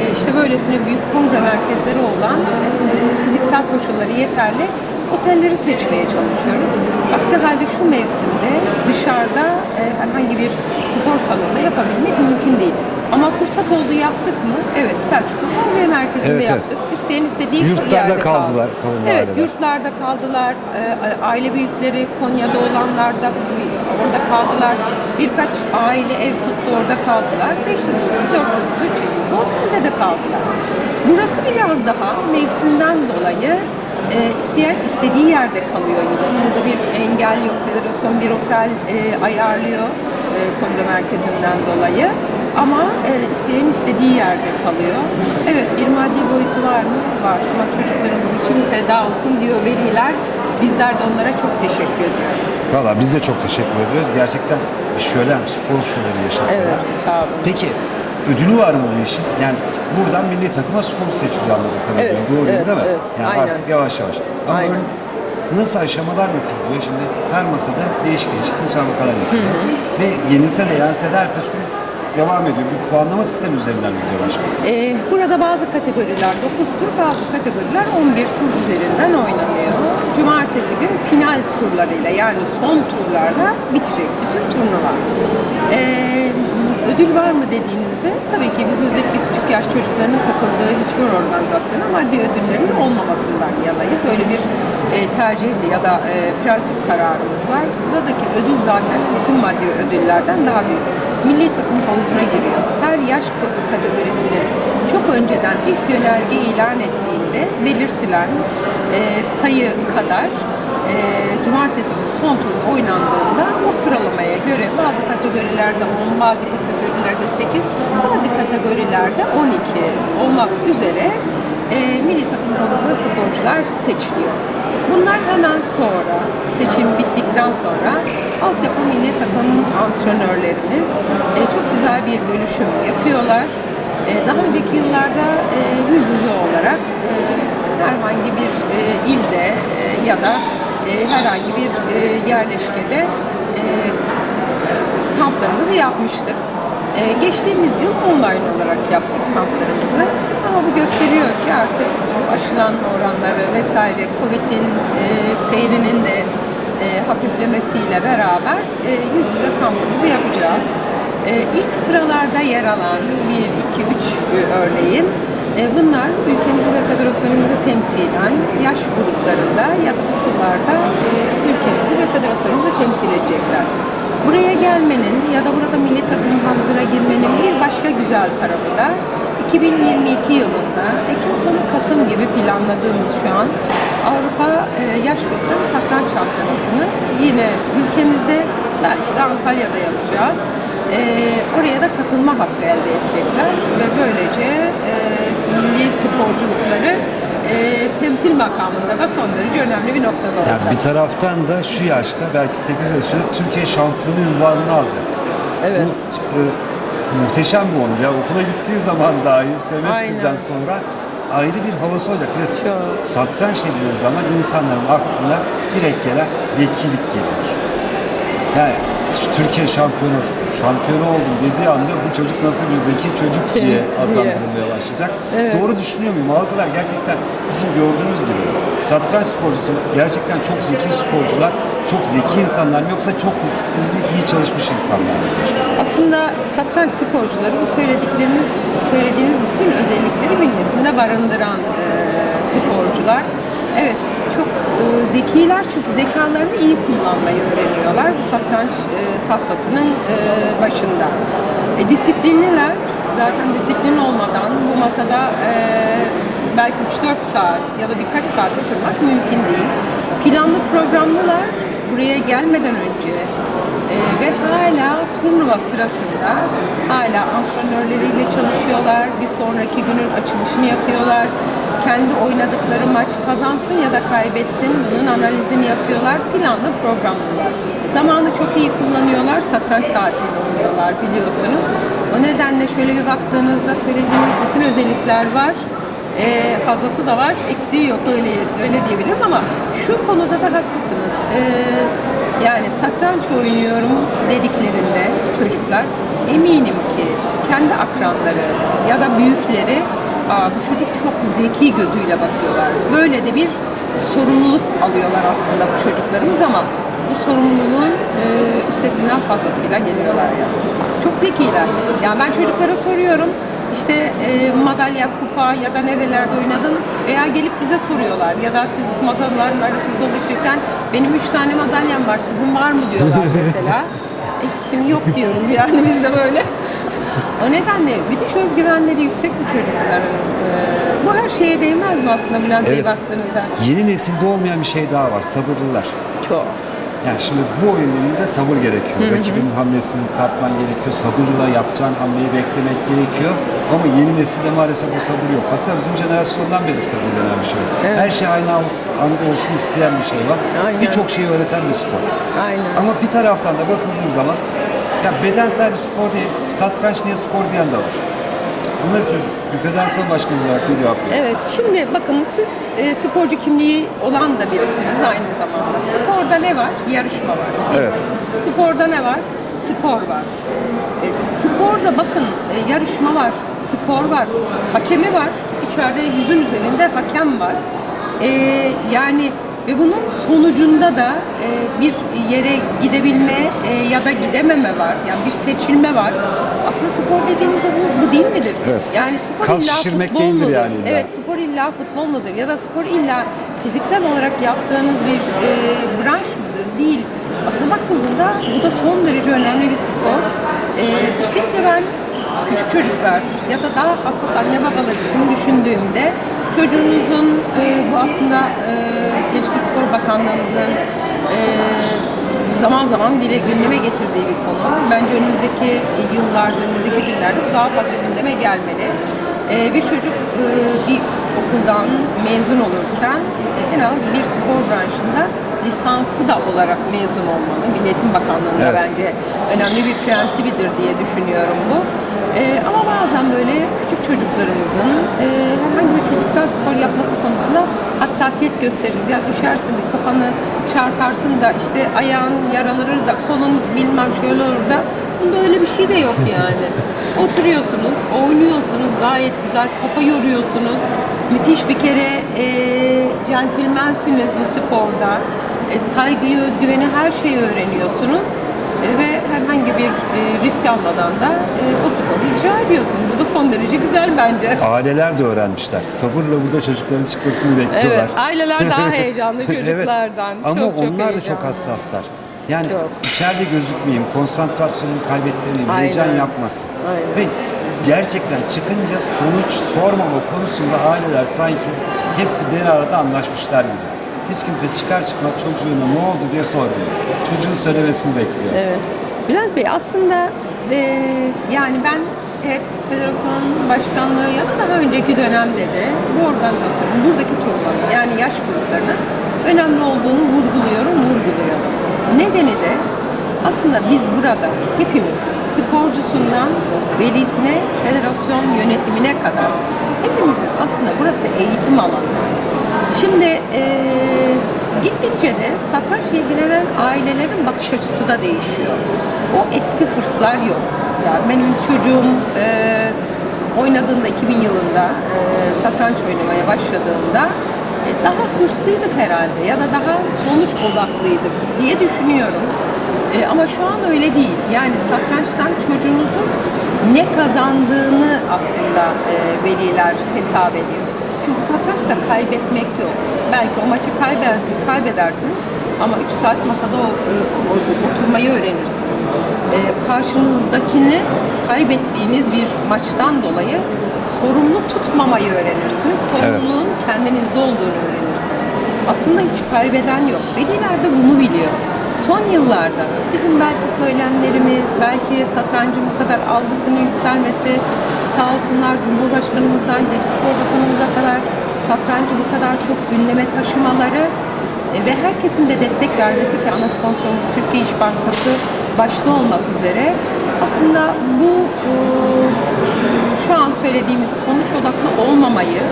e, işte böylesine büyük kongre merkezleri olan e, fiziksel koşulları yeterli otelleri seçmeye çalışıyorum. Aksi halde şu mevsimde dışarıda e, herhangi bir spor salonunda yapabilmek mümkün değil. Ama fırsat oldu yaptık mı? Evet Selçuklu Kongre Merkezi'nde Evet, evet. yaptık. İsteyen istediği Yurtlarda yerde kaldılar, kaldı. Evet aileler. yurtlarda kaldılar. Ee, aile büyükleri Konya'da olanlar da orada kaldılar. Birkaç aile ev tuttu orada kaldılar. Beş yıldızlı, dört yıldızlı, üç yıldızlı otelde de kaldılar. Burası biraz daha mevsimden dolayı e, isteyen istediği yerde kalıyor yine. Burada bir engel yok. Federasyon bir otel e, ayarlıyor e, kongre merkezinden dolayı. Ama e, isteyen istediği yerde kalıyor. Evet bir maddi boyutu var mı? Var. Ama çocuklarımız için feda olsun diyor veliler. Bizler de onlara çok teşekkür ediyoruz. Valla biz de çok teşekkür ediyoruz. Gerçekten bir şölen, spor şöleni yaşatıyorlar. Evet, sağ olun. Peki ödülü var mı bu işin? Yani buradan milli takıma spor seçiliyor anladığım kadarıyla. Evet, Doğru evet, değil mi? evet. Yani Aynen. artık yavaş yavaş. Ama Aynen. ön- nasıl aşamalar nasıl gidiyor? Şimdi her masada değişik değişik müsabakalar yapıyor. Ve yenilse de yense de ertesi gün devam ediyor. Bir puanlama sistemi üzerinden mi gidiyor başkanım? Ee, burada bazı kategoriler 9 tur, bazı kategoriler 11 tur üzerinden oynanıyor. Cumartesi gün final turlarıyla yani son turlarla bitecek bütün turnuva. Ee, ödül var mı dediğinizde tabii ki biz özellikle küçük yaş çocuklarının katıldığı hiçbir organizasyona maddi ödüllerin olmamasından yanayız. Öyle bir e, tercih ya da e, prensip kararımız var. Buradaki ödül zaten bütün maddi ödüllerden daha büyük. Milli takım havuzuna giriyor. Her yaş kategorisini çok önceden ilk yönerge ilan ettiğinde belirtilen e, sayı kadar e, cumartesi son turda oynandığında o sıralamaya göre bazı kategorilerde 10, bazı kategorilerde 8, bazı kategorilerde 12 olmak üzere e, milli takım havuzuna sporcular seçiliyor. Bunlar hemen sonra, seçim bittikten sonra altyapı milli takım antrenörlerimiz e, çok güzel bir bölüşüm yapıyorlar. E, daha önceki yıllarda e, yüz yüze olarak e, herhangi bir e, ilde e, ya da e, herhangi bir e, yerleşkede e, kamplarımızı yapmıştık. E, geçtiğimiz yıl online olarak yaptık kamplarımızı. Ama bu gösteriyor ki artık bu aşılanma oranları vesaire Covid'in e, seyrinin de e, hafiflemesiyle beraber e, yüz yüze kampımızı yapacağız. E, ilk sıralarda yer alan 1, 2, 3 örneğin e, bunlar ülkemizi ve federasyonumuzu temsilen yaş gruplarında ya da okullarda e, ülkemizi ve federasyonumuzu temsil edecekler. Buraya gelmenin ya da burada milli takım havuzuna girmenin bir başka güzel tarafı da 2022 yılında Ekim sonu Kasım gibi planladığımız şu an Avrupa e, yaş grupları satranç şampiyonasını yine ülkemizde belki de Antalya'da yapacağız. E, oraya da katılma hakkı elde edecekler ve böylece e, milli sporculukları e, temsil makamında da son derece önemli bir noktada olacak. Yani bir taraftan da şu yaşta belki 8 yaşında Türkiye şampiyonu unvanını alacak. Evet. Bu e, muhteşem bir onur. Ya okula gittiği zaman dahi sömestrden sonra ayrı bir havası olacak. Ve Çok. satranç dediğiniz zaman insanların aklına direkt gelen zekilik geliyor. Yani Türkiye şampiyonası, şampiyonu oldum dediği anda bu çocuk nasıl bir zeki çocuk Şey, diye adlandırılmaya başlayacak. Evet. Doğru düşünüyor muyum? Halkalar gerçekten bizim gördüğümüz gibi satranç sporcusu gerçekten çok zeki sporcular, çok zeki insanlar mı yoksa çok disiplinli, iyi çalışmış insanlar mı? Aslında satranç sporcuları bu söyledikleriniz, söylediğiniz bütün özellikleri bünyesinde barındıran e, sporcular. Evet, zekiler çünkü zekalarını iyi kullanmayı öğreniyorlar bu satranç e, tahtasının e, başında. E, disiplinliler, zaten disiplin olmadan bu masada e, belki 3-4 saat ya da birkaç saat oturmak mümkün değil. Planlı programlılar buraya gelmeden önce ee, ve hala turnuva sırasında hala antrenörleriyle çalışıyorlar. Bir sonraki günün açılışını yapıyorlar. Kendi oynadıkları maç kazansın ya da kaybetsin bunun analizini yapıyorlar. Planlı programlılar. Zamanı çok iyi kullanıyorlar. Satranç saatiyle oynuyorlar biliyorsunuz. O nedenle şöyle bir baktığınızda söylediğimiz bütün özellikler var. Ee, fazlası da var, eksiği yok öyle öyle diyebilirim ama şu konuda da haklısınız. Ee, yani satranç oynuyorum dediklerinde çocuklar eminim ki kendi akranları ya da büyükleri Aa, bu çocuk çok zeki gözüyle bakıyorlar. Böyle de bir sorumluluk alıyorlar aslında bu çocuklarımız ama bu sorumluluğun e, üstesinden fazlasıyla geliyorlar yani. Çok zekiler. Yani ben çocuklara soruyorum işte e, madalya, kupa ya da nerelerde oynadın veya gelip bize soruyorlar ya da siz masaların arasında dolaşırken benim üç tane madalyam var sizin var mı diyorlar mesela. E, şimdi yok diyoruz yani biz de böyle. O nedenle müthiş özgüvenleri yüksek bu çocukların. E, bu her şeye değmez mi aslında Bülent Bey Evet. baktığınızda? Yeni nesilde olmayan bir şey daha var. Sabırlılar. Çok. Yani şimdi bu oyun elinde sabır gerekiyor. Rakibin hamlesini tartman gerekiyor. Sabırla yapacağın hamleyi beklemek gerekiyor. Ama yeni nesilde maalesef o sabır yok. Hatta bizim jenerasyondan beri sabır denen bir şey yok. Her şey aynı anda olsun isteyen bir şey var. Birçok şeyi öğreten bir spor. Aynen. Ama bir taraftan da bakıldığı zaman ya bedensel bir spor değil, satranç niye spor diyen de var. Buna siz bir federasyon başkanı olarak ne cevap veriyorsunuz? Evet, şimdi bakın siz e, sporcu kimliği olan da birisiniz aynı zamanda. Sporda ne var? Yarışma var. Evet. Sporda ne var? Spor var. E, sporda bakın e, yarışma var, skor var, hakemi var. İçeride yüzün üzerinde hakem var. E, yani ve bunun sonucunda da e, bir yere gidebilme e, ya da gidememe var. Yani bir seçilme var. Aslında spor dediğimizde bu, bu değil midir? Evet. Yani spor Kas illa şişirmek futbol değildir mudur? yani illa. Evet, spor illa futbol mudur? Ya da spor illa fiziksel olarak yaptığınız bir e, branş mıdır? Değil. Aslında bakıldığında bu da son derece önemli bir spor. E, özellikle ben küçük çocuklar ya da daha hassas anne babalar için düşündüğümde çocuğunuzun e, bu aslında e, Gençlik Spor Bakanlığımızın e, zaman zaman dile gündeme getirdiği bir konu. Bence önümüzdeki yıllarda, önümüzdeki günlerde daha fazla gündeme gelmeli. Ee, bir çocuk e, bir okuldan mezun olurken e, en az bir spor branşında lisansı da olarak mezun olmalı. Milli Eğitim Bakanlığı'nda Evet. bence önemli bir prensibidir diye düşünüyorum bu. Ee, ama bazen böyle küçük çocuklarımızın e, herhangi bir fiziksel spor yapması konusunda hassasiyet gösteririz. Ya düşersin, bir kafanı çarparsın da işte ayağın yaralanır da kolun bilmem şöyle olur da bunda öyle bir şey de yok yani. Oturuyorsunuz, oynuyorsunuz gayet güzel, kafa yoruyorsunuz. Müthiş bir kere e, centilmensiniz bu sporda. E, saygıyı, özgüveni her şeyi öğreniyorsunuz. E, ve herhangi bir e, risk almadan da e, o sporu icra ediyorsunuz. Bu da son derece güzel bence. Aileler de öğrenmişler. Sabırla burada çocukların çıkmasını bekliyorlar. Evet, aileler daha heyecanlı çocuklardan. Evet. Ama Çok, çok onlar da çok hassaslar. Yani Çok. içeride gözükmeyeyim, konsantrasyonumu kaybettirmeyeyim, Aynen. heyecan yapmasın. Aynen. Ve gerçekten çıkınca sonuç sormama konusunda aileler sanki hepsi bir arada anlaşmışlar gibi. Hiç kimse çıkar çıkmaz çocuğuna ne oldu diye sormuyor. Çocuğun söylemesini bekliyor. Evet. Bülent Bey aslında e, yani ben hep federasyon başkanlığı ya da daha önceki dönemde de bu organizasyonun buradaki turnuvanın yani yaş gruplarının önemli olduğunu vurguluyorum, vurguluyorum. Nedeni de aslında biz burada hepimiz sporcusundan velisine, federasyon yönetimine kadar hepimizin aslında burası eğitim alanı. Şimdi eee, gittikçe de satrançla ilgilenen ailelerin bakış açısı da değişiyor. O eski hırslar yok. Yani benim çocuğum eee, oynadığında 2000 yılında eee, satranç oynamaya başladığında e, daha hırslıydık herhalde ya da daha sonuç odaklıydık diye düşünüyorum. E, ama şu an öyle değil. Yani satrançtan çocuğunuzun ne kazandığını aslında e, veliler hesap ediyor. Çünkü satrançta kaybetmek yok. Belki o maçı kayber, kaybedersiniz ama 3 saat masada o, o- oturmayı öğrenirsiniz. E, karşınızdakini kaybettiğiniz bir maçtan dolayı sorumlu tutmamayı öğrenirsiniz. Sorumluluğun kendinizde olduğunu öğrenirsiniz. Aslında hiç kaybeden yok. Veliler de bunu biliyor. Son yıllarda bizim belki söylemlerimiz, belki satrancın bu kadar algısının yükselmesi, sağ olsunlar Cumhurbaşkanımızdan Spor Bakanımıza kadar satrancı bu kadar çok gündeme taşımaları e, ve herkesin de destek vermesi ki ana sponsorumuz Türkiye İş Bankası başta olmak üzere aslında bu e, şu an söylediğimiz sonuç odaklı olmamayı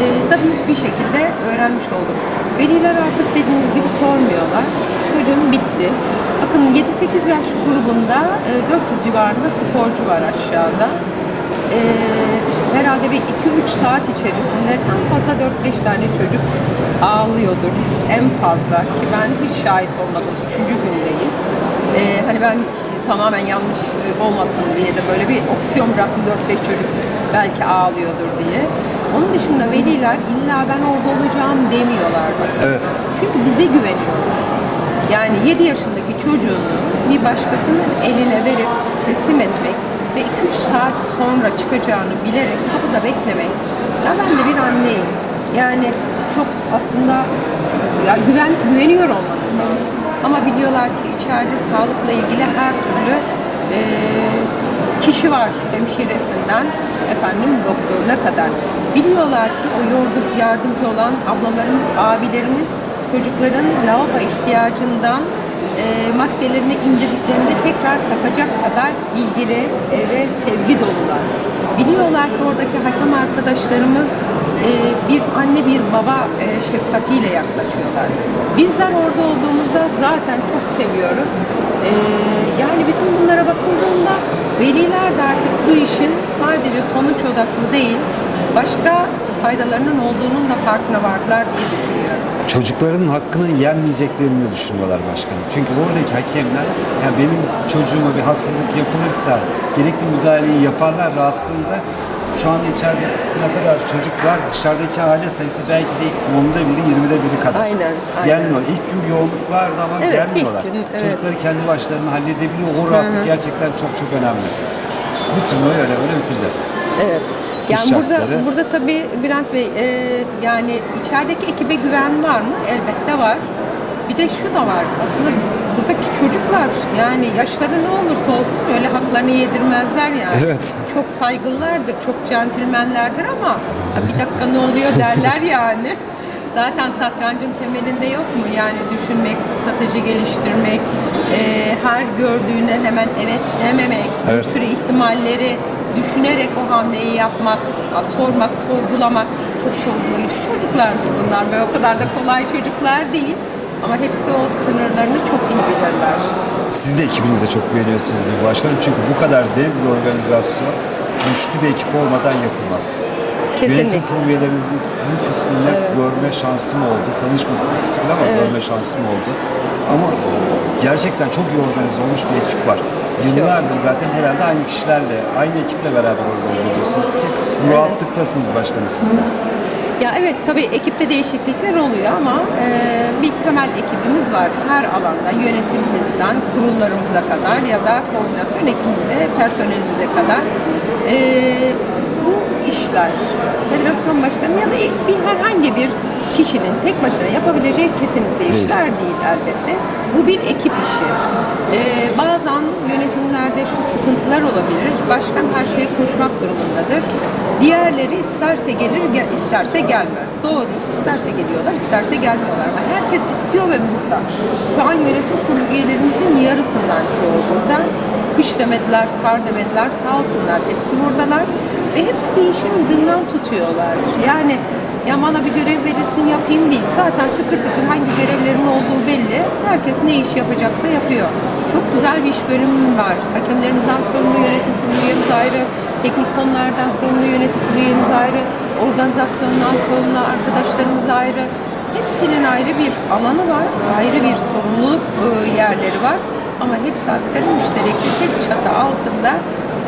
e, da biz bir şekilde öğrenmiş olduk. Veliler artık dediğiniz gibi sormuyorlar. Çocuğum bitti. Bakın 7-8 yaş grubunda e, 400 civarında sporcu var aşağıda. E, herhalde bir 2-3 saat içerisinde en fazla 4-5 tane çocuk ağlıyordur. En fazla ki ben hiç şahit olmadım. Üçüncü gündeyiz. E, hani ben tamamen yanlış olmasın diye de böyle bir opsiyon bıraktım 4-5 çocuk belki ağlıyordur diye. Onun dışında veliler illa ben orada olacağım demiyorlar. Evet. Çünkü bize güveniyorlar. Yani 7 yaşındaki çocuğunu bir başkasının eline verip teslim etmek ve 2-3 saat sonra çıkacağını bilerek kapıda beklemek. Ya ben de bir anneyim. Yani çok aslında ya güven güveniyor olmanız. Ama biliyorlar ki içeride sağlıkla ilgili her türlü e, kişi var. Hemşiresinden efendim doktoruna kadar. Biliyorlar ki o yorduk yardımcı olan ablalarımız, abilerimiz çocukların lavabo ihtiyacından maskelerini indirdiklerinde tekrar takacak kadar ilgili e, ve sevgi dolular. Biliyorlar ki oradaki hakem arkadaşlarımız e, bir anne bir baba e, şefkatiyle yaklaşıyorlar. Bizler orada olduğumuzda zaten çok seviyoruz. E, yani bütün bunlara bakıldığında veliler de artık bu işin sadece sonuç odaklı değil, başka faydalarının olduğunun da farkına vardılar diye düşünüyorum. Çocukların hakkının yenmeyeceklerini düşünüyorlar başkanım. Çünkü oradaki hakemler yani benim çocuğuma bir haksızlık yapılırsa gerekli müdahaleyi yaparlar rahatlığında şu anda içeride ne kadar çocuk var dışarıdaki aile sayısı belki de onda biri 20'de biri kadar. Aynen, aynen. Gelmiyor. İlk gün bir yoğunluk vardı ama Evet, gelmiyorlar. gün, evet. Çocukları kendi başlarına halledebiliyor. O rahatlık gerçekten çok çok önemli. Bu turnuvayı öyle öyle bitireceğiz. Evet. Yani burada şartları. burada tabii Bülent Bey e, yani içerideki ekibe güven var mı? Elbette var. Bir de şu da var. Aslında buradaki çocuklar yani yaşları ne olursa olsun öyle haklarını yedirmezler yani. Evet. Çok saygılılardır, çok centilmenlerdir ama "Ha, bir dakika ne oluyor derler yani. Zaten satrancın temelinde yok mu? Yani düşünmek, strateji geliştirmek, e, her gördüğüne hemen evet dememek, Evet. bir sürü ihtimalleri düşünerek o hamleyi yapmak, ya sormak, sorgulamak çok sorgulayıcı çocuklar bunlar ve o kadar da kolay çocuklar değil. Ama hepsi o sınırlarını çok iyi bilirler. Siz de ekibinize çok güveniyorsunuz gibi başkanım. Çünkü bu kadar dev bir organizasyon güçlü bir ekip olmadan yapılmaz. Kesinlikle. Yönetim kurulu üyelerinizin bu kısmını görme şansım oldu. Tanışmadık bir kısmıyla ama görme şansım oldu. Ama gerçekten çok iyi organize olmuş bir ekip var. Yıllardır zaten herhalde aynı kişilerle, aynı ekiple beraber organize ediyorsunuz ki bu rahatlıktasınız başkanım siz de. Ya evet tabii ekipte değişiklikler oluyor ama e, bir temel ekibimiz var. Her alanda yönetimimizden kurullarımıza kadar ya da koordinasyon ekibimize, personelimize kadar. E, bu işler federasyon başkanı ya da bir herhangi bir kişinin tek başına yapabileceği kesinlikle işler değil elbette. Bu bir ekip işi. E, bazen yönetimlerde şu sıkıntılar olabilir. Başkan her şeye koşmak durumundadır. Diğerleri isterse gelir, gel- isterse gelmez. Doğru. İsterse geliyorlar, isterse gelmiyorlar. Ama herkes istiyor ve burada. Şu an yönetim kurulu üyelerimizin yarısından çoğu burada. Kış demediler, kar demediler. Sağ olsunlar. Hepsi buradalar. Ve hepsi bir işin ucundan tutuyorlar. Yani ya bana bir görev verilsin yapayım değil. Zaten tıkır tıkır hangi görevlerin olduğu belli. Herkes ne iş yapacaksa yapıyor. Çok güzel bir iş bölümü var. Hakemlerimizden sorumlu yönetim üyemiz ayrı. Teknik konulardan sorumlu yönetim üyemiz ayrı. Organizasyondan sorumlu arkadaşlarımız ayrı. Hepsinin ayrı bir alanı var. Ayrı bir sorumluluk e, yerleri var. Ama hepsi asgari müşterekli tek çatı altında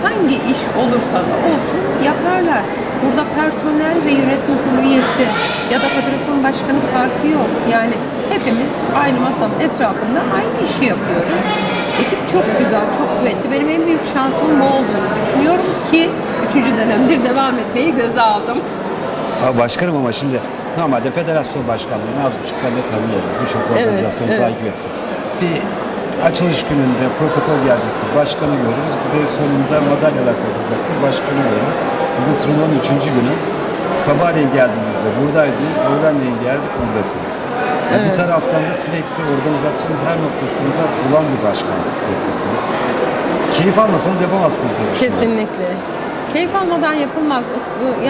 hangi iş olursa da olsun yaparlar. Burada personel ve yönetim kurulu üyesi ya da federasyon başkanı farkı yok. Yani hepimiz aynı masanın etrafında aynı işi yapıyoruz. Ekip çok güzel, çok kuvvetli. Benim en büyük şansım bu olduğunu düşünüyorum ki üçüncü dönemdir devam etmeyi göze aldım. Ha, başkanım ama şimdi normalde federasyon başkanlığını az buçuk ben de tanıyorum. Birçok organizasyonu evet. takip ettim. Bir açılış gününde protokol gelecektir. Başkanı görürüz. Bir de sonunda madalyalar takılacaktır. Başkanı görürüz. Bugün turnuvanın üçüncü günü. Sabahleyin geldiğimizde buradaydınız. Öğlenleyin geldik buradasınız. Yani Bir taraftan da sürekli organizasyonun her noktasında olan bir başkanlık profilsiniz. Keyif almasanız yapamazsınız diye düşünüyorum. Kesinlikle. Keyif almadan yapılmaz.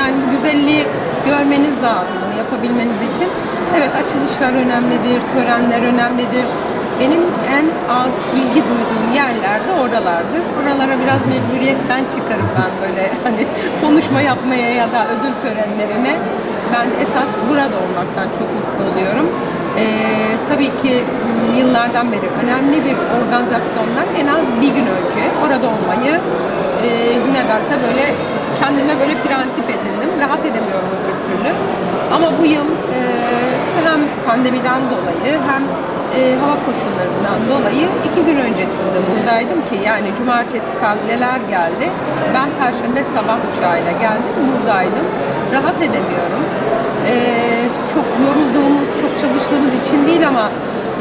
Yani bu güzelliği görmeniz lazım bunu yapabilmeniz için. Evet açılışlar önemlidir, törenler önemlidir. Benim en az ilgi duyduğum yerler de oralardır. Oralara biraz mecburiyetten çıkarım ben böyle hani konuşma yapmaya ya da ödül törenlerine. Ben esas burada olmaktan çok mutlu oluyorum. Ee, tabii ki yıllardan beri önemli bir organizasyonlar en az bir gün önce orada olmayı e, nedense böyle kendime böyle prensip edindim. Rahat edemiyorum öbür türlü. Ama bu yıl e, hem pandemiden dolayı hem e, hava koşullarından dolayı iki gün öncesinde buradaydım ki yani cumartesi kabileler geldi. Ben perşembe sabah uçağıyla geldim buradaydım. Rahat edemiyorum. E, çok yorulduğumuz, çok çalıştığımız için değil ama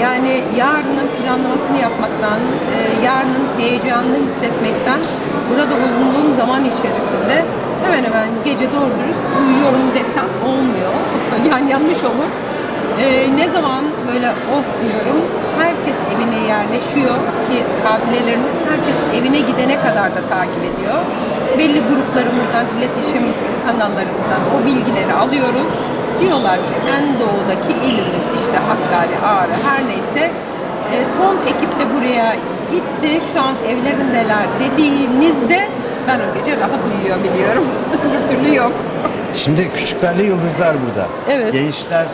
Yani yarının planlamasını yapmaktan, e, yarının heyecanını hissetmekten burada bulunduğum zaman içerisinde hemen hemen gece doğru dürüst uyuyorum desem olmuyor. Yani yanlış olur. E, ne zaman böyle oh diyorum, herkes evine yerleşiyor ki kafilelerimiz herkes evine gidene kadar da takip ediyor. Belli gruplarımızdan, iletişim kanallarımızdan o bilgileri alıyoruz. Diyorlar ki en doğudaki ilimiz işte Hakkari, Ağrı her neyse e, son ekip de buraya gitti. Şu an evlerindeler dediğinizde ben o gece rahat uyuyabiliyorum. Öbür türlü yok. Şimdi küçüklerle yıldızlar burada. Evet. Gençler,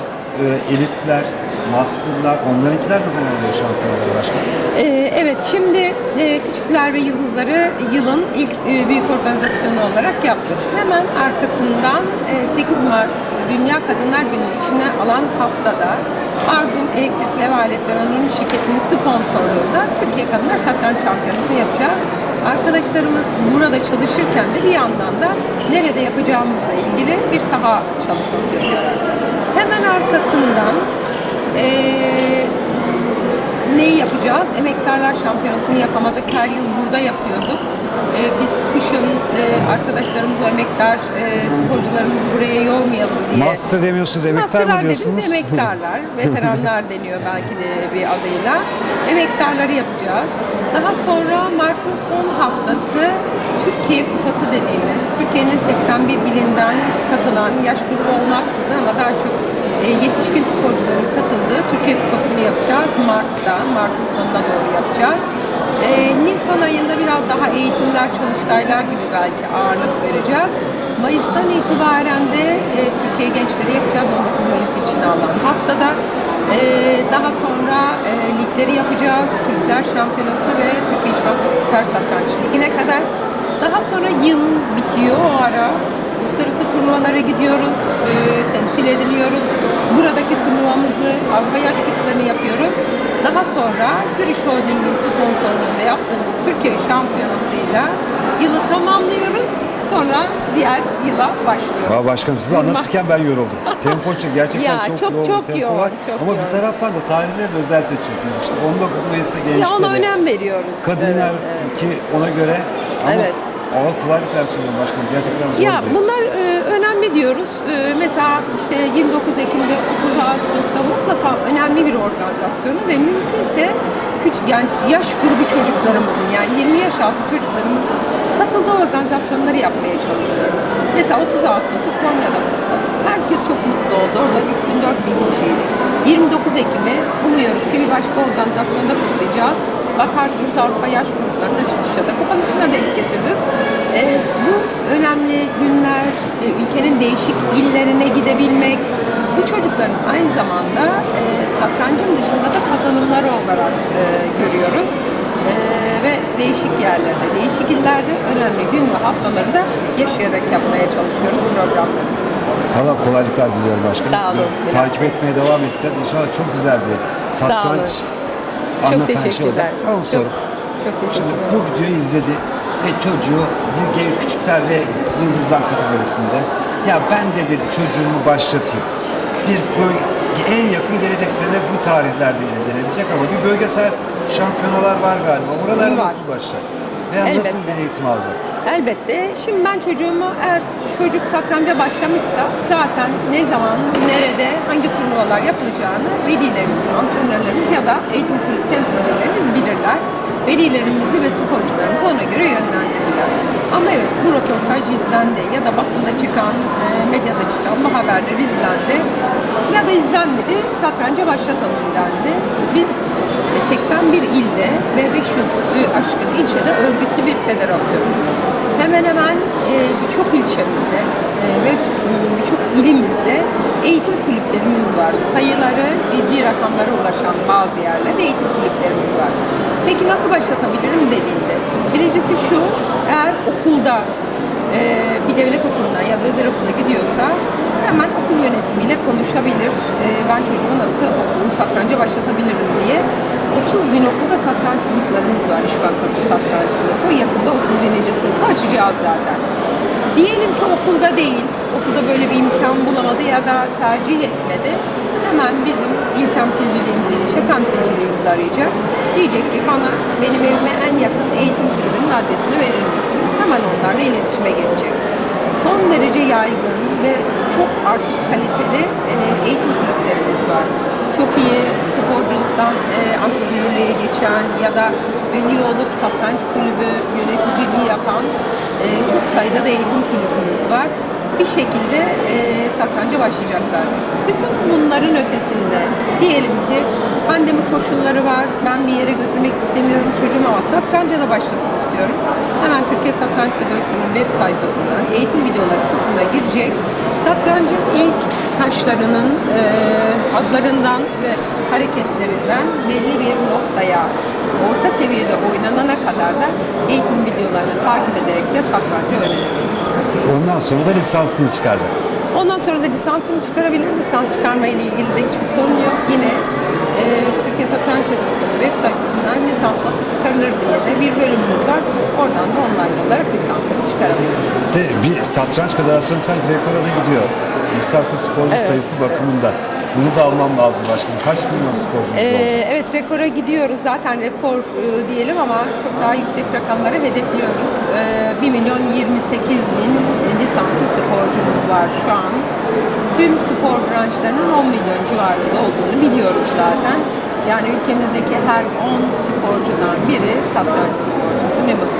e, elitler, masterlar, onlarınkiler ne zaman oluyor şampiyonaları başkanım? Ee, evet, şimdi e, Küçükler ve Yıldızları yılın ilk e, büyük organizasyonu olarak yaptık. Hemen arkasından e, 8 Mart Dünya Kadınlar Günü içine alan haftada Arzum Elektrik ve Aletler Anonim Şirketi'nin sponsorluğunda Türkiye Kadınlar Satranç Şampiyonası yapacağız. Arkadaşlarımız burada çalışırken de bir yandan da nerede yapacağımızla ilgili bir saha çalışması yapıyoruz. Hemen arkasından eee neyi yapacağız? Emektarlar Şampiyonası'nı yapamadık. Her yıl burada yapıyorduk. Ee, biz kışın e, arkadaşlarımız, o emektar e, sporcularımızı buraya yormayalım diye. Master demiyorsunuz, emektar mı Masterlar diyorsunuz? dediğimiz emektarlar, veteranlar deniyor belki de bir adıyla. Emektarları yapacağız. Daha sonra Mart'ın son haftası Türkiye Kupası dediğimiz, Türkiye'nin 81 ilinden katılan, yaş grubu olmaksızın ama daha çok e, yetişkin sporcuların katıldığı Türkiye Kupası'nı yapacağız Mart'ta, Mart'ın sonuna doğru yapacağız. E, Nisan ayında biraz daha eğitimler, çalıştaylar gibi belki ağırlık vereceğiz. Mayıs'tan itibaren de e, Türkiye Gençleri yapacağız 19 Mayıs için alan haftada. E, daha sonra e, ligleri yapacağız. Kulüpler Şampiyonası ve Türkiye İş Bankası Süper Satranç Ligi'ne kadar. Daha sonra yıl bitiyor o ara. Uluslararası turnuvalara gidiyoruz, e, temsil ediliyoruz. Buradaki turnuvamızı Avrupa Yaş Gruplarını yapıyoruz. Daha sonra Gürüş Holding'in sponsorluğunda yaptığımız Türkiye Şampiyonası'yla yılı tamamlıyoruz. Sonra diğer yıla başlıyoruz. Valla başkanım siz anlatırken ben yoruldum. Tempo gerçekten Ya, çok, çok- yoğun çok bir tempo yoğun, var. çok Ama bir yoğun. taraftan da tarihleri de özel seçiyorsunuz. İşte 19 Mayıs'a Ya gençlere, ona önem veriyoruz. kadınlar Evet, evet. ki ona göre ama Evet. ağır kolaylık versiyonu başkanım gerçekten zor Ya bir- bunlar e, önemli diyoruz. E, mesela işte 29 Ekim'de 30 Ağustos'ta mutlaka önemli bir organizasyonu ve mümkünse küçük yani yaş grubu çocuklarımızın yani 20 yaş altı çocuklarımızın katıldığı organizasyonları yapmaya çalışıyoruz. Mesela 30 Ağustos'u Konya'da kutladık. Herkes çok mutlu oldu. Orada 3000-4000 kişiydi. 29 Ekim'i umuyoruz ki bir başka organizasyonda kutlayacağız. Bakarsınız Avrupa Yaş Grupları'nın açılışına da kapanışına denk getiririz. Ee, bu önemli günler, e, ülkenin değişik illerine gidebilmek, bu çocukların aynı zamanda e, satrancın dışında da kazanımları olarak e, görüyoruz. E, ve değişik yerlerde, değişik illerde önemli gün ve haftaları da yaşayarak yapmaya çalışıyoruz programları. Valla kolaylıklar diliyorum başkanım. Sağ olun. Biz takip etmeye devam edeceğiz. İnşallah çok güzel bir satranç anlatan şey olacak. Son Çok- soru. Çok Şimdi bu videoyu izledi ve çocuğu küçükler ve yıldızlar kategorisinde ya ben de dedi çocuğumu başlatayım. Bir böyle en yakın gelecek sene bu tarihlerde yine gelebilecek ama bir bölgesel şampiyonalar var galiba. Oralara nasıl başlar? Veya nasıl Elbette. bir eğitim alacak? Elbette. Şimdi ben çocuğumu eğer çocuk satranca başlamışsa zaten ne zaman, nerede, hangi turnuvalar yapılacağını velilerimiz, antrenörlerimiz ya da eğitim kulüp temsilcilerimiz bilirler. Velilerimizi ve sporcularımızı ona göre yönlendirirler. Ama evet bu röportaj izlendi ya da basında çıkan, e, medyada çıkan bu haberler izlendi ya da izlenmedi satranca başlatalım dendi. Biz e, 81 ilde ve 500'ü aşkın ilçede örgütlü bir federasyon. Hemen hemen e, birçok ilçemizde e, ve birçok ilimizde eğitim kulüplerimiz var. Sayıları ciddi rakamlara ulaşan bazı yerlerde eğitim kulüplerimiz var. Peki nasıl başlatabilirim dediğinde. Birincisi şu, eğer okulda e, bir devlet okuluna ya da özel okula gidiyorsa hemen okul yönetimiyle konuşabilir. E, ben çocuğumu nasıl okulu satranca başlatabilirim diye. 30 bin okulda satranç sınıflarımız var. İş Bankası satranç sınıfı. Yakında 30 bininci sınıfı açacağız zaten. Diyelim ki okulda değil, okulda böyle bir imkan bulamadı ya da tercih etmedi. hemen bizim il temsilciliğimizi, ilçe temsilciliğimizi arayacak. Diyecek ki bana benim evime en yakın eğitim kulübünün adresini verir misiniz? Hemen onlarla iletişime geçecek. Son derece yaygın ve çok artık kaliteli e, eğitim kulüplerimiz var. Çok iyi sporculuktan e, antrenörlüğe geçen ya da ünlü olup satranç kulübü yöneticiliği yapan e, çok sayıda da eğitim kulübümüz var. Bir şekilde e, satranca başlayacaklar. Bütün bunların ötesinde diyelim ki pandemi koşulları var, ben bir yere götürmek istemiyorum çocuğumu ama satranca da başlasın istiyorum. Hemen Türkiye Satranç Federasyonu'nun web sayfasından eğitim videoları kısmına girecek. Satrancın ilk taşlarının e, adlarından ve hareketlerinden belli bir noktaya orta seviyede oynanana kadar da eğitim videolarını takip ederek de satrancı öğrenebilir. Ondan sonra da lisansını çıkaracak. Ondan sonra da lisansını çıkarabilir. Lisans çıkarma ile ilgili de hiçbir sorun yok. Yine e, Türkiye Satranç Federasyonu web sayfasından lisans nasıl çıkarılır diye de bir bölümümüz var. Oradan da online olarak lisansını çıkarabilir. De, bir satranç federasyonu sanki rekora da gidiyor. Lisanslı sporcu Evet. sayısı bakımında. Bunu da almam lazım başkanım. Kaç milyon sporcumuz Ee, oldu? evet rekora gidiyoruz. Zaten rekor e, diyelim ama çok daha yüksek rakamları hedefliyoruz. Ee, 1 milyon 28 bin lisanslı sporcumuz var şu an. Tüm spor branşlarının 10 milyon civarında olduğunu biliyoruz zaten. Yani ülkemizdeki her 10 sporcudan biri satranç sporcusu ne mutlu.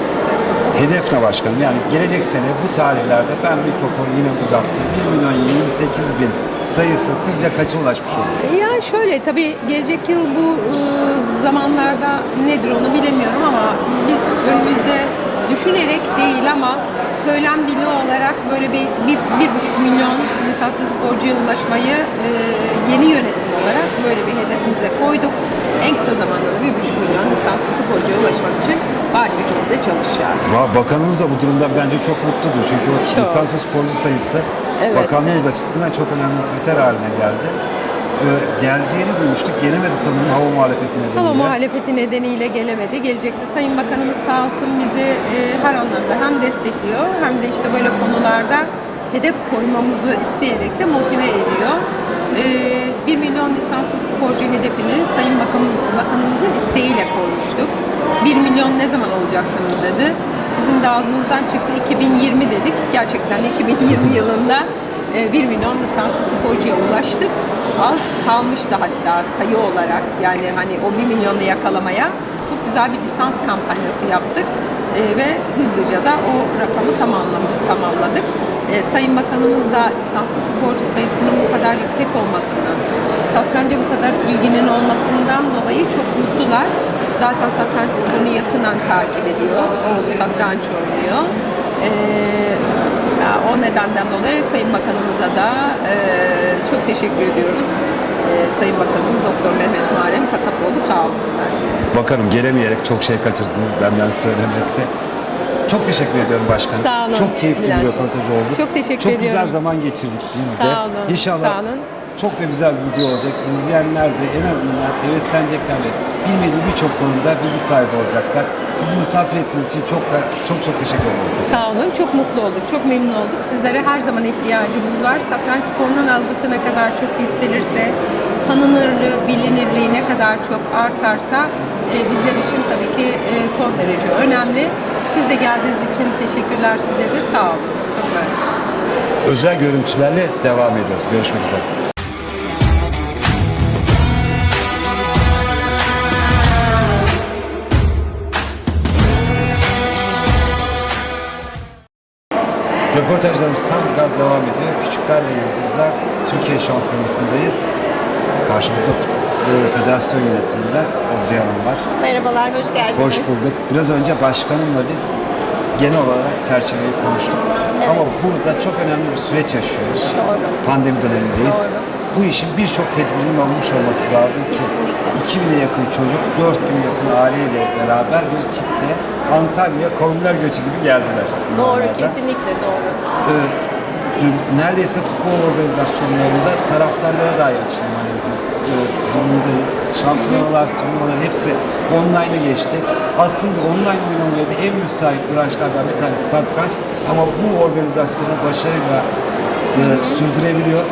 Hedef ne başkanım? Yani gelecek sene bu tarihlerde ben mikrofonu yine uzattım. 1 milyon 28 bin sayısı sizce kaça ulaşmış olur? Ya şöyle tabii gelecek yıl bu e, zamanlarda nedir onu bilemiyorum ama biz önümüzde düşünerek değil ama söylem dili olarak böyle bir, bir, bir buçuk milyon lisanslı sporcuya ulaşmayı e, yeni yönetim olarak böyle bir hedefimize koyduk. En kısa zamanda da bir buçuk milyon lisanslı sporcuya ulaşmak için var gücümüzle çalışacağız. Bakanımız da bu durumdan bence çok mutludur. Çünkü o Çok. lisanslı sporcu sayısı Evet, bakanlığımız açısından çok önemli bir kriter haline geldi. Ee, geleceğini duymuştuk. Gelemedi sanırım hava muhalefeti nedeniyle. Hava muhalefeti nedeniyle gelemedi. Gelecekti. Sayın Bakanımız sağ olsun bizi e, her anlamda hem destekliyor hem de işte böyle konularda hedef koymamızı isteyerek de motive ediyor. E, 1 milyon lisanslı sporcu hedefini Sayın Bakan, Bakanımızın isteğiyle koymuştuk. 1 milyon ne zaman olacaksınız dedi. Bizim de ağzımızdan çıktı 2020 dedik. Gerçekten de 2020 yılında e, 1 milyon lisanslı sporcuya ulaştık. Az kalmıştı hatta sayı olarak yani hani o 1 milyonu yakalamaya çok güzel bir lisans kampanyası yaptık E, ve hızlıca da o rakamı tamamladık. E, Sayın Bakanımız da lisanslı sporcu sayısının bu kadar yüksek olmasından, satranca bu kadar ilginin olmasından dolayı çok mutlular. Zaten satranç sporunu yakından takip ediyor. Satranç oynuyor. E, o nedenden dolayı Sayın Bakanımıza da e, çok teşekkür ediyoruz. E, Sayın Bakanım Doktor Mehmet Muharrem Kasapoğlu sağ olsunlar. Bakanım gelemeyerek çok şey kaçırdınız benden söylemesi. Çok teşekkür ediyorum başkanım. Sağ olun. Çok keyifli bir röportaj oldu. Çok teşekkür Çok ediyorum. güzel zaman geçirdik biz de. Sağ olun, İnşallah sağ olun. Çok da güzel bir video olacak. İzleyenler de en azından heveslenecekler ve bilmediği birçok konuda bilgi sahibi olacaklar. Bizi misafir ettiğiniz için çok çok çok teşekkür ederim. Sağ olun. Çok mutlu olduk. Çok memnun olduk. Sizlere her zaman ihtiyacımız var. Satranç sporunun algısı ne kadar çok yükselirse, tanınırlığı, bilinirliği ne kadar çok artarsa e, bizler için tabii ki e, son derece önemli. Siz de geldiğiniz için teşekkürler size de. Sağ olun. Çok. Özel görüntülerle devam ediyoruz. Görüşmek üzere. Röportajlarımız tam gaz devam ediyor. Küçükler ve Yıldızlar Türkiye Şampiyonası'ndayız. Karşımızda e, federasyon yönetiminden Olcay Hanım var. Merhabalar, hoş geldiniz. Hoş bulduk. Biraz önce başkanımla biz genel olarak çerçeveyi konuştuk. Ama burada çok önemli bir süreç yaşıyoruz. Doğru. Pandemi dönemindeyiz. Bu işin birçok tedbirinin alınmış olması lazım ki 2000'e yakın çocuk, 4000'e yakın aileyle beraber bir kitle Antalya'ya komünler göçü gibi geldiler. Doğru, kesinlikle doğru. Ee, neredeyse futbol organizasyonlarında taraftarlara dahi açılma e, durumundayız. Şampiyonalar, turnuvalar hepsi online'a geçti. Aslında online oynamaya da en müsait branşlardan bir tanesi satranç. Ama bu organizasyonu başarıyla e, sürdürebiliyor.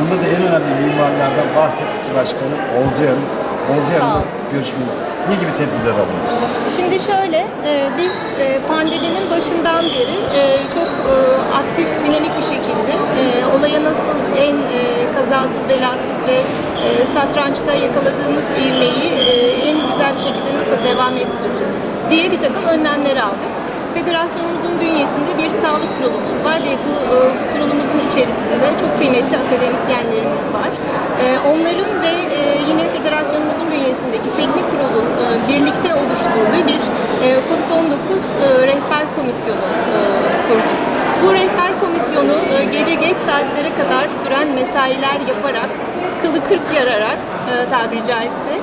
Bunda da en önemli mimarlardan bahsettik ki başkanım Olcay Hanım. Olcay Hanım'la ol. görüşmeyi ne gibi tedbirler alındı? Şimdi şöyle, e, biz e, pandeminin başından beri e, çok e, aktif, dinamik bir şekilde e, olaya nasıl en e, kazasız, belasız ve e, satrançta yakaladığımız ivmeyi e, en güzel bir şekilde nasıl devam ettiririz diye bir takım önlemler aldık. Federasyonumuzun bünyesinde bir sağlık kurulumuz var ve bu e, kurulumuzun içerisinde çok kıymetli akademisyenlerimiz var. E, onların ve e, yine federasyonumuzun bünyesindeki teknik kurulun birlikte oluşturduğu bir e, COVID-19 e, rehber komisyonu e, kurduk. Bu rehber komisyonu gece geç saatlere kadar süren mesailer yaparak, kılı kırk yararak e, tabiri caizse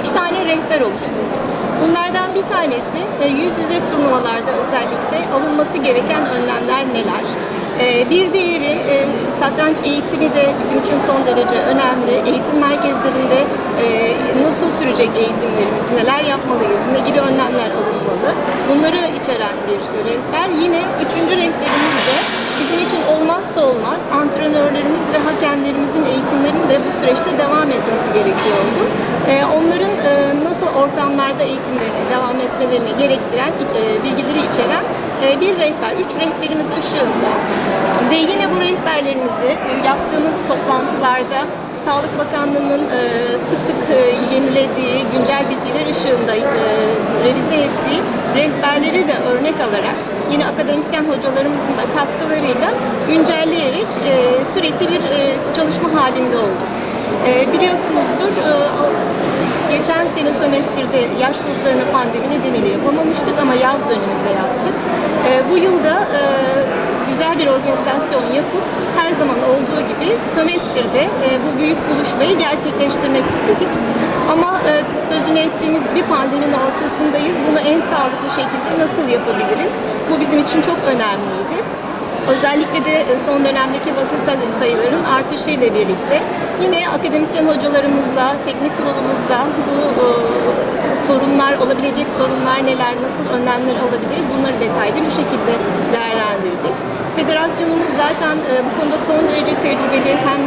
üç tane rehber oluşturdu. Bunlardan bir tanesi e, yüz yüze turnuvalarda özellikle alınması gereken önlemler neler? E, Bir diğeri e, satranç eğitimi de bizim için son derece önemli. Eğitim merkezlerinde e, nasıl sürecek eğitimlerimiz, neler yapmalıyız, ne gibi önlemler alınmalı? Bunları içeren bir rehber. Yine üçüncü rehberimiz de bizim için olmazsa olmaz antrenörlerimiz ve hakemlerimizin eğitimlerinin de bu süreçte devam etmesi gerekiyordu. Ee, onların e, nasıl ortamlarda eğitimlerine devam etmelerini gerektiren e, bilgileri içeren e, bir rehber, üç rehberimiz ışığında ve yine bu rehberlerimizi yaptığımız toplantılarda Sağlık Bakanlığı'nın sık sık yenilediği güncel bilgiler ışığında revize ettiği rehberleri de örnek alarak yine akademisyen hocalarımızın da katkılarıyla güncelleyerek e, sürekli bir e, çalışma halinde olduk. E, biliyorsunuzdur e, geçen sene sömestrde yaş gruplarını pandemi nedeniyle yapamamıştık ama yaz döneminde yaptık. E, bu yılda e, güzel bir organizasyon yapıp her zaman olduğu gibi sömestrde e, bu büyük buluşmayı gerçekleştirmek istedik. Ama e, sözünü ettiğimiz bir pandeminin ortasındayız. Bunu en sağlıklı şekilde nasıl yapabiliriz? Bu bizim için çok önemliydi. Özellikle de e, son dönemdeki basın say- sayılarının artışıyla birlikte yine akademisyen hocalarımızla, teknik kurulumuzda bu e, sorunlar, olabilecek sorunlar neler, nasıl önlemler alabiliriz bunları detaylı bir şekilde değerlendirdik. Federasyonumuz zaten bu konuda son derece tecrübeli hem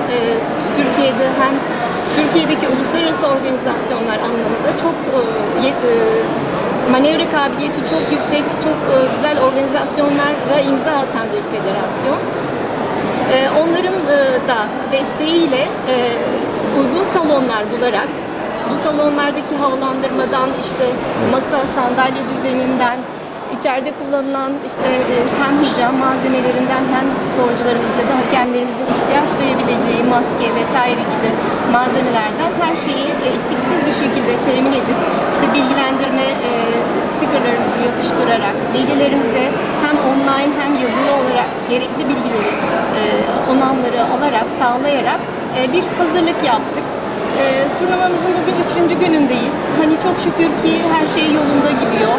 Türkiye'de hem Türkiye'deki uluslararası organizasyonlar anlamında çok e, e, manevra kabiliyeti çok yüksek, çok e, güzel organizasyonlara imza atan bir federasyon. E, onların da desteğiyle uygun salonlar bularak bu salonlardaki havalandırmadan işte masa, sandalye düzeninden içeride kullanılan işte hem hijyen malzemelerinden hem sporcularımız ya da hakemlerimizin ihtiyaç duyabileceği maske vesaire gibi malzemelerden her şeyi e, eksiksiz bir şekilde temin edip işte bilgilendirme e, stikerlerimizi yapıştırarak velilerimize hem online hem yazılı olarak gerekli bilgileri e, onamları alarak sağlayarak e, bir hazırlık yaptık. E, turnuvamızın bugün üçüncü günündeyiz. Hani çok şükür ki her şey yolunda gidiyor.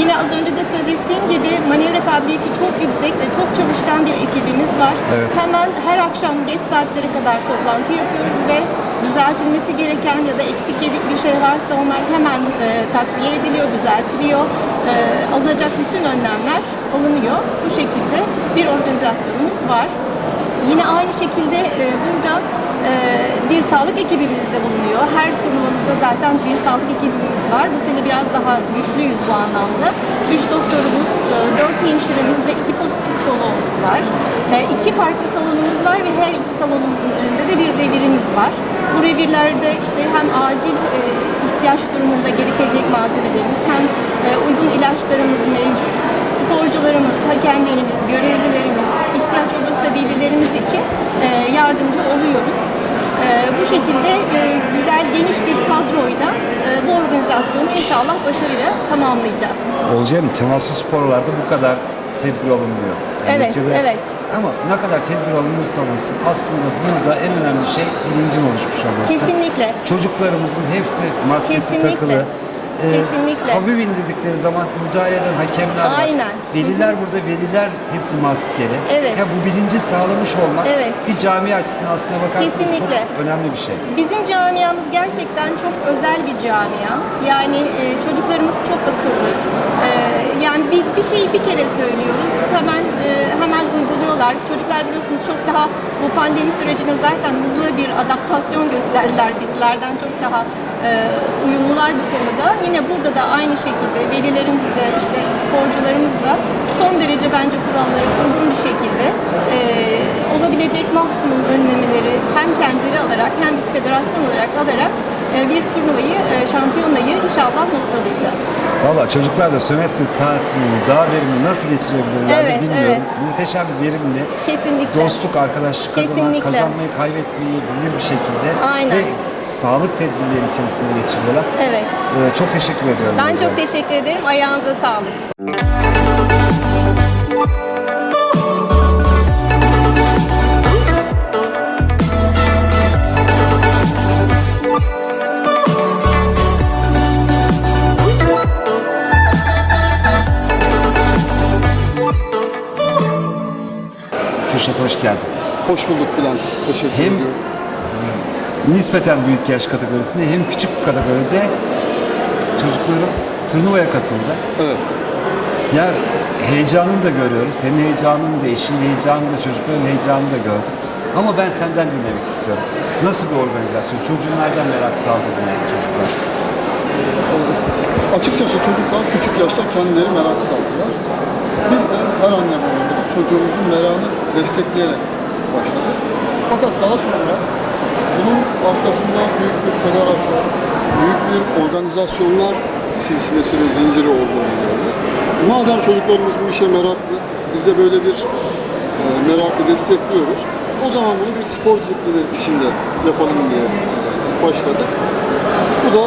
Yine az önce de söz ettiğim gibi manevra kabiliyeti çok yüksek ve çok çalışkan bir ekibimiz var. Evet. Hemen her akşam geç saatlere kadar toplantı yapıyoruz ve düzeltilmesi gereken ya da eksik yedik bir şey varsa onlar hemen e, takviye ediliyor, düzeltiliyor. E, alınacak bütün önlemler alınıyor. Bu şekilde bir organizasyonumuz var. Yine aynı şekilde e, burada e, bir sağlık ekibimiz de bulunuyor. Her turnuvamızda zaten bir sağlık ekibimiz var. Bu sene biraz daha güçlüyüz bu anlamda. Üç doktorumuz, e, dört hemşiremiz ve iki psikologumuz var. E, farklı salonumuz var ve her iki salonumuzun önünde de bir revirimiz var. Bu revirlerde işte hem acil e, ihtiyaç durumunda gerekecek malzemelerimiz hem e, uygun ilaçlarımız mevcut. Sporcularımız, hakemlerimiz, görevlilerimiz, ihtiyaç olursa velilerimiz için e, yardımcı oluyoruz. E, bu şekilde e, güzel geniş bir kadroyla e, bu organizasyonu inşallah başarıyla tamamlayacağız. Olcay Hanım temaslı sporlarda bu kadar tedbir alınmıyor. Evet, neticede- evet. Ama ne kadar tedbir alınırsa alınsın aslında burada en önemli şey bilincin oluşmuş olması. Kesinlikle. Çocuklarımızın hepsi maskesi Kesinlikle. takılı. E, Kesinlikle. hafif indirdikleri zaman müdahale eden hakemler var. Aynen. Veliler burada, veliler hepsi maskeli. Evet. Ya bu bilinci sağlamış olmak Evet. bir cami açısından aslına bakarsanız Kesinlikle. çok önemli bir şey. Bizim camiamız gerçekten çok özel bir camia. Yani e, çocuklarımız çok akıllı. E, yani bir, bir şeyi bir kere söylüyoruz, hemen e, hemen uyguluyorlar. Çocuklar biliyorsunuz çok daha bu pandemi sürecine zaten hızlı bir adaptasyon gösterdiler bizlerden çok daha uyumlular bu konuda. Yine burada da aynı şekilde velilerimiz de işte sporcularımız da son derece bence kurallara uygun bir şekilde e, olabilecek maksimum önlemleri hem kendileri alarak hem biz federasyon olarak alarak e, bir turnuvayı, e, şampiyonayı inşallah noktalayacağız. Valla çocuklar da sömestr tatilini daha verimli nasıl geçirebilirler Evet, bilmiyorum. evet. Muhteşem verimli. Kesinlikle. Dostluk, arkadaşlık kazanan, Kesinlikle. kazanmayı, kaybetmeyi bilir bir şekilde. Aynen. Ve sağlık tedbirleri içerisinde geçiriyorlar. Evet. Ee, çok teşekkür ediyorum. Ben çok teşekkür ederim. Ayağınıza sağlık. Kürşat hoş geldin. Hoş bulduk Bülent. Teşekkür Hem ediyorum. Nispeten büyük yaş kategorisinde hem küçük kategoride çocuklarım turnuvaya katıldı. Evet. Ya heyecanını da görüyorum. Senin heyecanını da, eşin heyecanını da, çocukların heyecanını da gördüm. Ama ben senden dinlemek istiyorum. Nasıl bir organizasyon? Çocuğun nereden merak saldı buna çocuklar? Açıkçası çocuklar küçük yaşta kendileri merak saldılar. Biz de her anne baba gibi çocuğumuzun merakını destekleyerek başladık. Fakat daha sonra bunun arkasında büyük bir federasyon, büyük bir organizasyonlar silsilesi ve zinciri olduğunu gördük. Madem çocuklarımız bu işe meraklı, biz de böyle bir e, merakı destekliyoruz. O zaman bunu bir spor disiplini içinde yapalım diye e, başladık. Bu da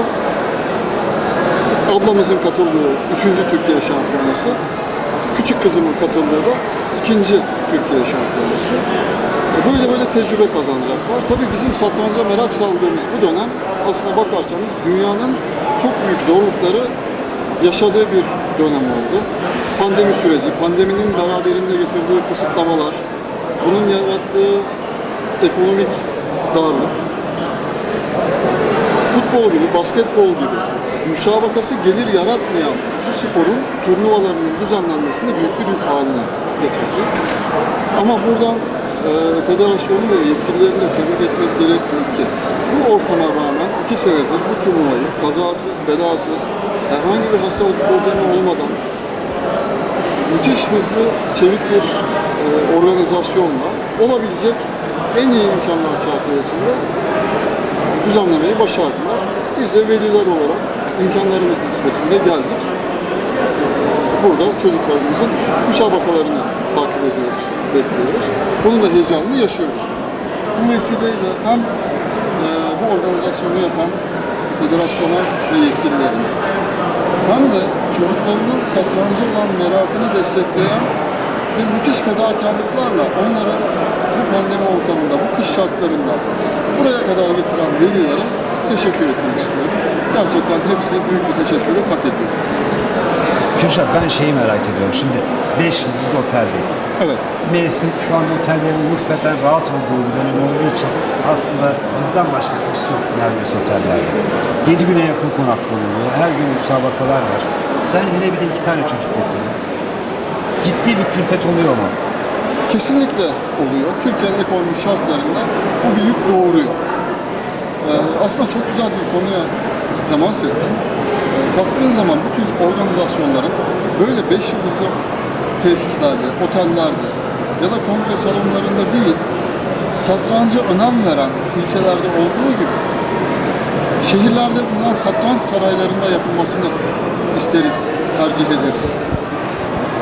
ablamızın katıldığı 3. Türkiye Şampiyonası, küçük kızımın katıldığı da 2. Türkiye Şampiyonası. Böyle böyle tecrübe kazanacaklar. Tabii bizim satranca merak saldığımız bu dönem aslına bakarsanız dünyanın çok büyük zorlukları yaşadığı bir dönem oldu. Pandemi süreci, pandeminin beraberinde getirdiği kısıtlamalar, bunun yarattığı ekonomik darlık, futbol gibi, basketbol gibi müsabakası gelir yaratmayan bu sporun turnuvalarının düzenlenmesinde büyük bir yük haline getirdi. Ama buradan e, federasyonu ve yetkililerini de tebrik etmek gerekiyor ki bu ortama rağmen iki senedir bu turnuvayı kazasız, belasız, herhangi bir hastalık problemi olmadan müthiş hızlı, çevik bir e, organizasyonla olabilecek en iyi imkanlar çerçevesinde düzenlemeyi başardılar. Biz de veliler olarak imkanlarımız nispetinde geldik. Burada çocuklarımızın müsabakalarını takip ediyoruz, bekliyoruz. Bunun da heyecanını yaşıyoruz. Bu vesileyle hem e, bu organizasyonu yapan federasyona ve yetkililerin hem de çocuklarının satrancı olan merakını destekleyen ve müthiş fedakarlıklarla onları bu pandemi ortamında, bu kış şartlarında buraya kadar getiren velilere teşekkür etmek istiyorum. Gerçekten hepsi büyük bir teşekkürü hak ediyor. Kürşat ben şeyi merak ediyorum. Şimdi 5 yıldızlı oteldeyiz. Evet. Mevsim şu anda otellerin nispeten rahat olduğu bir dönem olduğu için aslında bizden başka kimse yok neredeyse otellerde. 7 güne yakın konaklanılıyor. Her gün müsabakalar var. Sen hele bir de iki tane çocuk getirdin. Ciddi bir külfet oluyor mu? Kesinlikle oluyor. Türkiye'nin ekonomik şartlarında bu bir yük doğuruyor. Ee, aslında çok güzel bir konuya temas ettim. Baktığın zaman bu tür organizasyonların böyle 5 yıldızlı tesislerde, otellerde ya da kongre salonlarında değil, satranca önem veren ülkelerde olduğu gibi şehirlerde bulunan satranç saraylarında yapılmasını isteriz, tercih ederiz.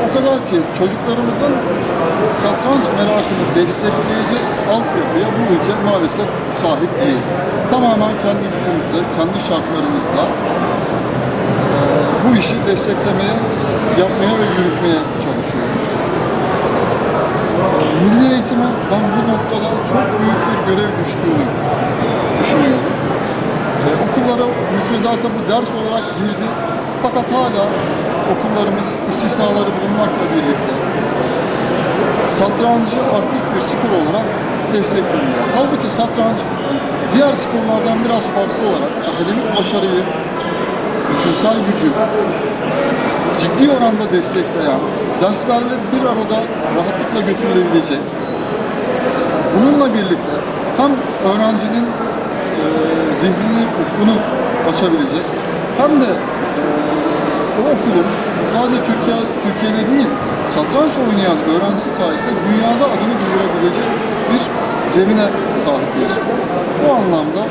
O kadar ki çocuklarımızın satranç merakını destekleyecek altyapıya bu ülke maalesef sahip değil. Tamamen kendi gücümüzle, kendi şartlarımızla bu işi desteklemeye, yapmaya ve yürütmeye çalışıyoruz. Milli eğitime ben bu noktada çok büyük bir görev düştüğünü düşünüyorum. Eee, okullara müfredata bu ders olarak girdi. Fakat hala okullarımız istisnaları bulunmakla birlikte satrancı aktif bir spor olarak destekleniyor. Halbuki satranç diğer sporlardan biraz farklı olarak akademik başarıyı, düşünsel gücü ciddi oranda destekleyen, derslerle bir arada rahatlıkla götürülebilecek, bununla birlikte hem öğrencinin e, zihnini, ufkunu açabilecek hem de e, o okulun sadece Türkiye Türkiye'de değil satranç oynayan öğrencisi sayesinde dünyada adını duyurabilecek bir zemine sahip bir spor. Bu anlamda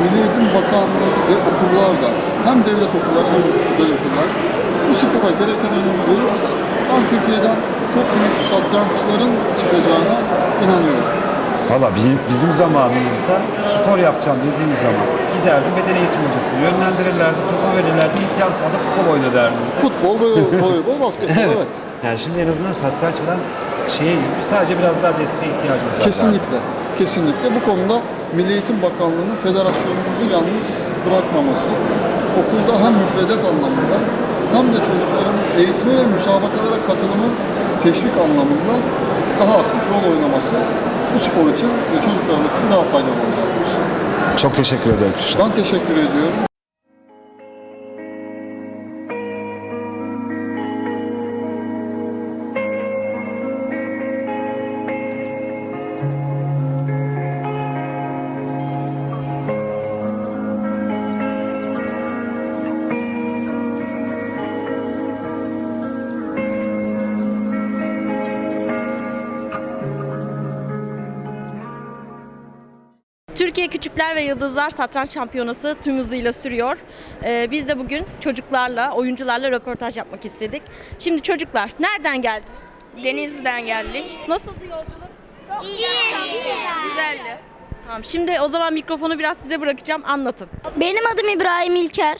Milli Eğitim Bakanlığı ve okullar da hem devlet okulları hem özel okullar bu spora gereken önemi verirse ben Türkiye'den çok büyük satranççıların çıkacağına inanıyorum. Valla bizim, bizim zamanımızda spor yapacağım dediğin zaman giderdim beden eğitim hocasını yönlendirirlerdi, topu verirlerdi, ihtiyaç sahada futbol oyna derdim. Futbol, ve voleybol, basketbol evet. Yani şimdi en azından satranç falan şeye sadece biraz daha desteğe ihtiyacımız var. Kesinlikle, kesinlikle. Bu konuda Milli Eğitim Bakanlığı'nın federasyonumuzu yalnız bırakmaması okulda hem müfredat anlamında hem de çocukların eğitime ve müsabakalara katılımı teşvik anlamında daha aktif rol oynaması bu spor için ve çocuklarımız için daha faydalı olacaktır. Çok teşekkür ederim. Ben teşekkür ediyorum. Türkiye Küçükler ve Yıldızlar Satranç Şampiyonası tüm hızıyla sürüyor. Ee, biz de bugün çocuklarla, oyuncularla röportaj yapmak istedik. Şimdi çocuklar nereden geldiniz? Denizli'den geldik. Nasıldı yolculuk? Güzeldi. Tamam, şimdi o zaman mikrofonu biraz size bırakacağım. Anlatın. Benim adım İbrahim İlker.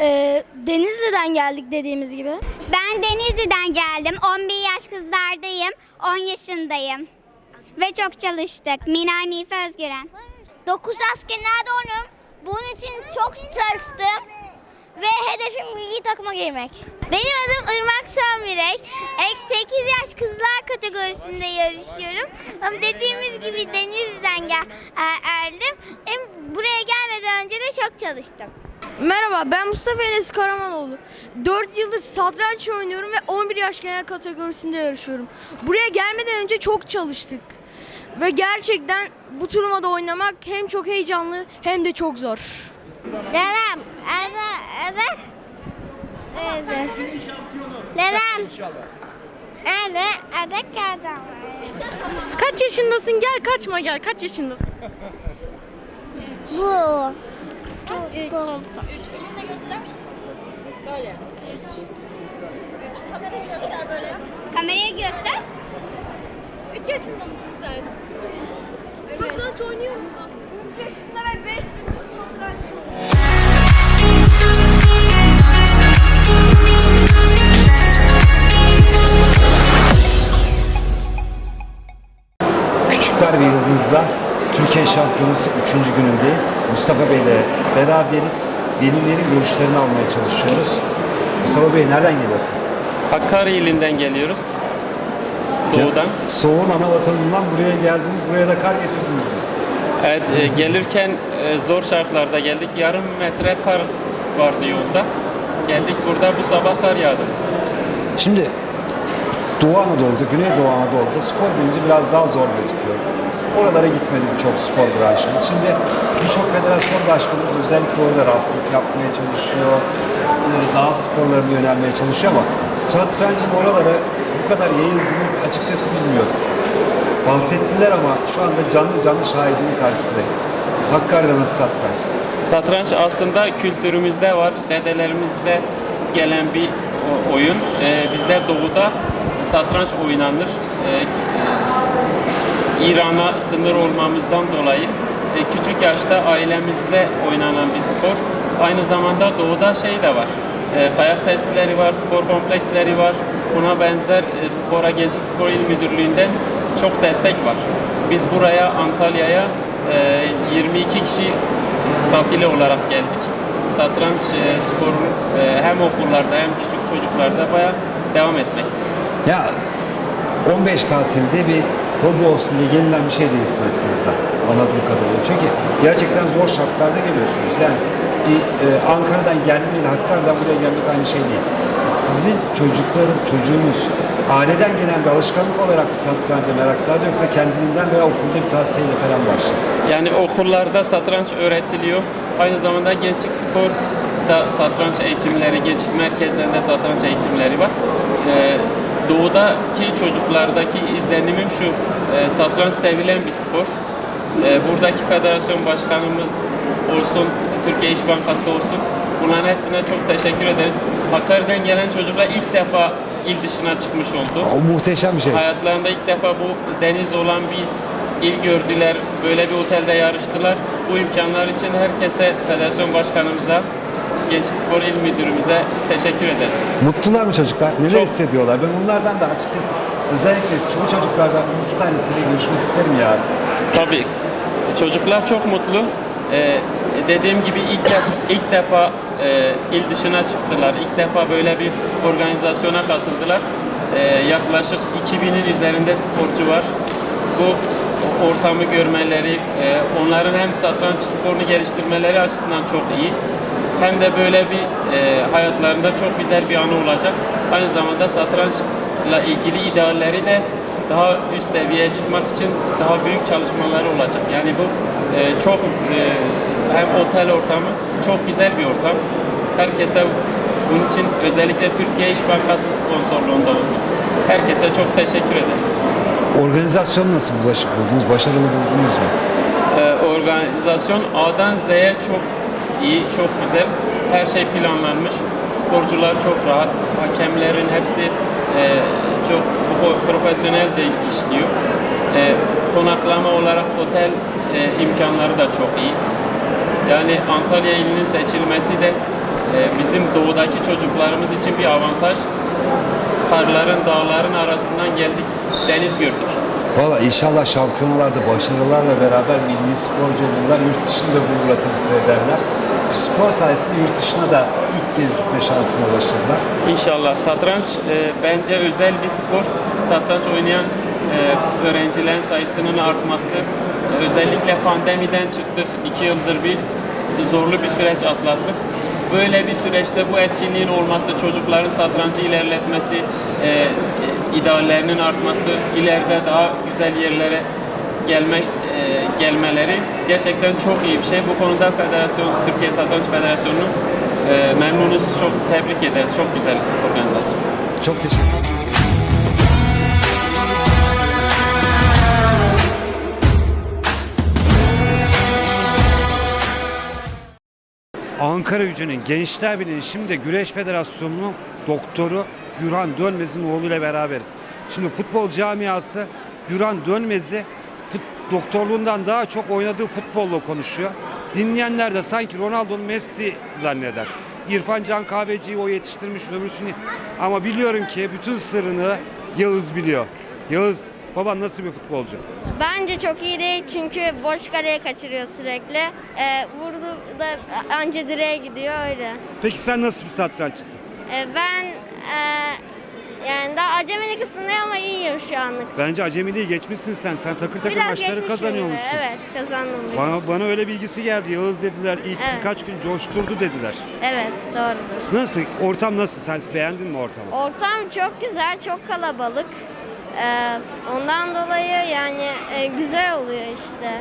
Ee, Denizli'den geldik dediğimiz gibi. Ben Denizli'den geldim. 11 yaş kızlardayım. 10 yaşındayım. Ve çok çalıştık. Mina Nife Özgüren. 9 askerlerde onum. Bunun için çok çalıştım. Ve hedefim milli takıma girmek. Benim adım Irmak Şamirek. Ek 8 yaş kızlar kategorisinde yarışıyorum. Ama dediğimiz gibi Denizli'den gel geldim. Hem buraya gelmeden önce de çok çalıştım. Merhaba ben Mustafa Enes Karamanoğlu. 4 yıldır satranç oynuyorum ve 11 yaş genel kategorisinde yarışıyorum. Buraya gelmeden önce çok çalıştık. Ve gerçekten bu turnuvada oynamak hem çok heyecanlı hem de çok zor. Dedem, ada, ada. Neyse. Dedem. Ada, ada kadam. Kaç yaşındasın? Gel kaçma gel. Kaç yaşındasın? Bu. Bu. Elinde göster. Böyle. Üç. Üç. Kamerayı göster böyle. Kameraya göster. 3 yaşında mısın sen? Satranç oynuyor musun? 3 yaşında ve 5 yıldır satranç Küçükler ve Yıldızlar Türkiye Şampiyonası 3. günündeyiz. Mustafa Bey ile beraberiz. Velilerin görüşlerini almaya çalışıyoruz. Mustafa Bey nereden geliyorsunuz? Hakkari ilinden geliyoruz. Doğudan. Soğuğun ana vatanından buraya geldiniz, buraya da kar getirdiniz. Evet, e, gelirken e, zor şartlarda geldik. Yarım metre kar vardı yolda. Geldik burada bu sabah kar yağdı. Şimdi Doğu Anadolu'da, Güneydoğu Anadolu'da spor bilinci biraz daha zor gözüküyor. Oralara gitmedi birçok spor branşımız. Şimdi birçok federasyon başkanımız özellikle orada rafting yapmaya çalışıyor. e, Dağ sporlarına yönelmeye çalışıyor ama satrancın oralara kadar yayıldığını açıkçası bilmiyordum. Bahsettiler ama şu anda canlı canlı şahidinin karşısındayım. Hakkari'de nasıl satranç? Satranç aslında kültürümüzde var. Dedelerimizde gelen bir oyun. E, bizde doğuda satranç oynanır. E, e, İran'a sınır olmamızdan dolayı e, küçük yaşta ailemizde oynanan bir spor. Aynı zamanda doğuda şey de var. E, kayak testleri var, spor kompleksleri var. Buna benzer e, spora Gençlik Spor İl Müdürlüğü'nden çok destek var. Biz buraya Antalya'ya e, 22 kişi kafile olarak geldik. Satranç e, sporu e, hem okullarda hem küçük çocuklarda bayağı devam etmekte. Ya 15 tatilde bir hobi olsun diye yeniden bir şey değilsin açınızda anladığım kadarıyla. Çünkü gerçekten zor şartlarda geliyorsunuz. Yani bir e, Ankara'dan gelmeyle Hakkari'den buraya gelmek aynı şey değil. Sizin çocukların, çocuğunuz aileden gelen bir alışkanlık olarak mı satranca merak sardı yoksa kendiliğinden veya okulda bir tavsiyeyle falan başladı? Yani okullarda satranç öğretiliyor. Aynı zamanda gençlik spor da satranç eğitimleri, gençlik merkezlerinde satranç eğitimleri var. Ee, doğudaki çocuklardaki izlenimim şu, e, satranç sevilen bir spor. Ee, buradaki federasyon başkanımız olsun, Türkiye İş Bankası olsun, bunların hepsine çok teşekkür ederiz. Hakkari'den gelen çocuklar ilk defa il dışına çıkmış oldu. O muhteşem bir şey. Hayatlarında ilk defa bu deniz olan bir il gördüler. Böyle bir otelde yarıştılar. Bu imkanlar için herkese, federasyon başkanımıza, Gençlik Spor İl Müdürümüze teşekkür ederiz. Mutlular mı çocuklar? Neler Çok. hissediyorlar? Ben onlardan da açıkçası özellikle çoğu çocuklardan bir iki tanesiyle görüşmek isterim ya. Tabii. Çocuklar çok mutlu. Ee, dediğim gibi ilk defa, ilk defa e, il dışına çıktılar. İlk defa böyle bir organizasyona katıldılar. Ee, yaklaşık 2000'in üzerinde sporcu var. Bu ortamı görmeleri, e, onların hem satranç sporunu geliştirmeleri açısından çok iyi. Hem de böyle bir e, hayatlarında çok güzel bir anı olacak. Aynı zamanda satrançla ilgili idealleri de daha üst seviyeye çıkmak için daha büyük çalışmaları olacak. Yani bu e, çok e, hem otel ortamı çok güzel bir ortam. Herkese bunun için özellikle Türkiye İş Bankası sponsorluğunda oldu. Herkese çok teşekkür ederiz. Organizasyonu nasıl bulaşıp buldunuz? Başarılı buldunuz mu? Ee, organizasyon A'dan Z'ye çok iyi, çok güzel. Her şey planlanmış. Sporcular çok rahat. Hakemlerin hepsi e, çok pro- profesyonelce işliyor. E, konaklama olarak otel e, imkanları da çok iyi. Yani Antalya ilinin seçilmesi de e, bizim doğudaki çocuklarımız için bir avantaj. Karların, dağların arasından geldik, deniz gördük. Valla inşallah şampiyonalarda başarılarla beraber milli sporcu olurlar. Yurt dışında gururla temsil ederler. Bu spor sayesinde yurt dışına da ilk kez gitme şansına ulaşırlar. İnşallah satranç e, bence özel bir spor. Satranç oynayan e, öğrencilerin sayısının artması. e, özellikle pandemiden çıktık. iki yıldır bir zorlu bir süreç atlattık. Böyle bir süreçte bu etkinliğin olması, çocukların satrancı ilerletmesi, e, e, ideallerinin artması, ileride daha güzel yerlere gelme e, gelmeleri gerçekten çok iyi bir şey. Bu konuda Federasyon Türkiye Satranç Federasyonu'nu e, memnunuz. Çok tebrik ederiz. Çok güzel organizasyon. Çok teşekkür. Ankara gücünün Gençler Birliği'nin şimdi Güreş Federasyonu'nun doktoru Gürhan Dönmez'in oğluyla beraberiz. Şimdi futbol camiası Gürhan Dönmez'i doktorluğundan daha çok oynadığı futbolla konuşuyor. Dinleyenler de sanki Ronaldo'nun Messi zanneder. İrfan Can Kahveci'yi o yetiştirmiş ömrüsünü. Ama biliyorum ki bütün sırrını Yağız biliyor. Yağız, baban nasıl bir futbolcu? Bence çok iyi değil çünkü boş kaleye kaçırıyor sürekli. Ee, vurdu da anca direğe gidiyor öyle. Peki sen nasıl bir satranççısın? Ee, ben e, yani daha acemini kısmındayım ama iyiyim şu anlık. Bence acemiliği geçmişsin sen. Sen takır takır Biraz maçları geçmişim kazanıyormuşsun. gibi, Evet kazandım. Bana, bana öyle bilgisi geldi. Yağız dediler. ilk Evet. birkaç gün coşturdu dediler. Evet doğrudur. Nasıl? Ortam nasıl? Sen beğendin mi ortamı? Ortam çok güzel, çok kalabalık. Ee, ondan dolayı yani e, güzel oluyor işte.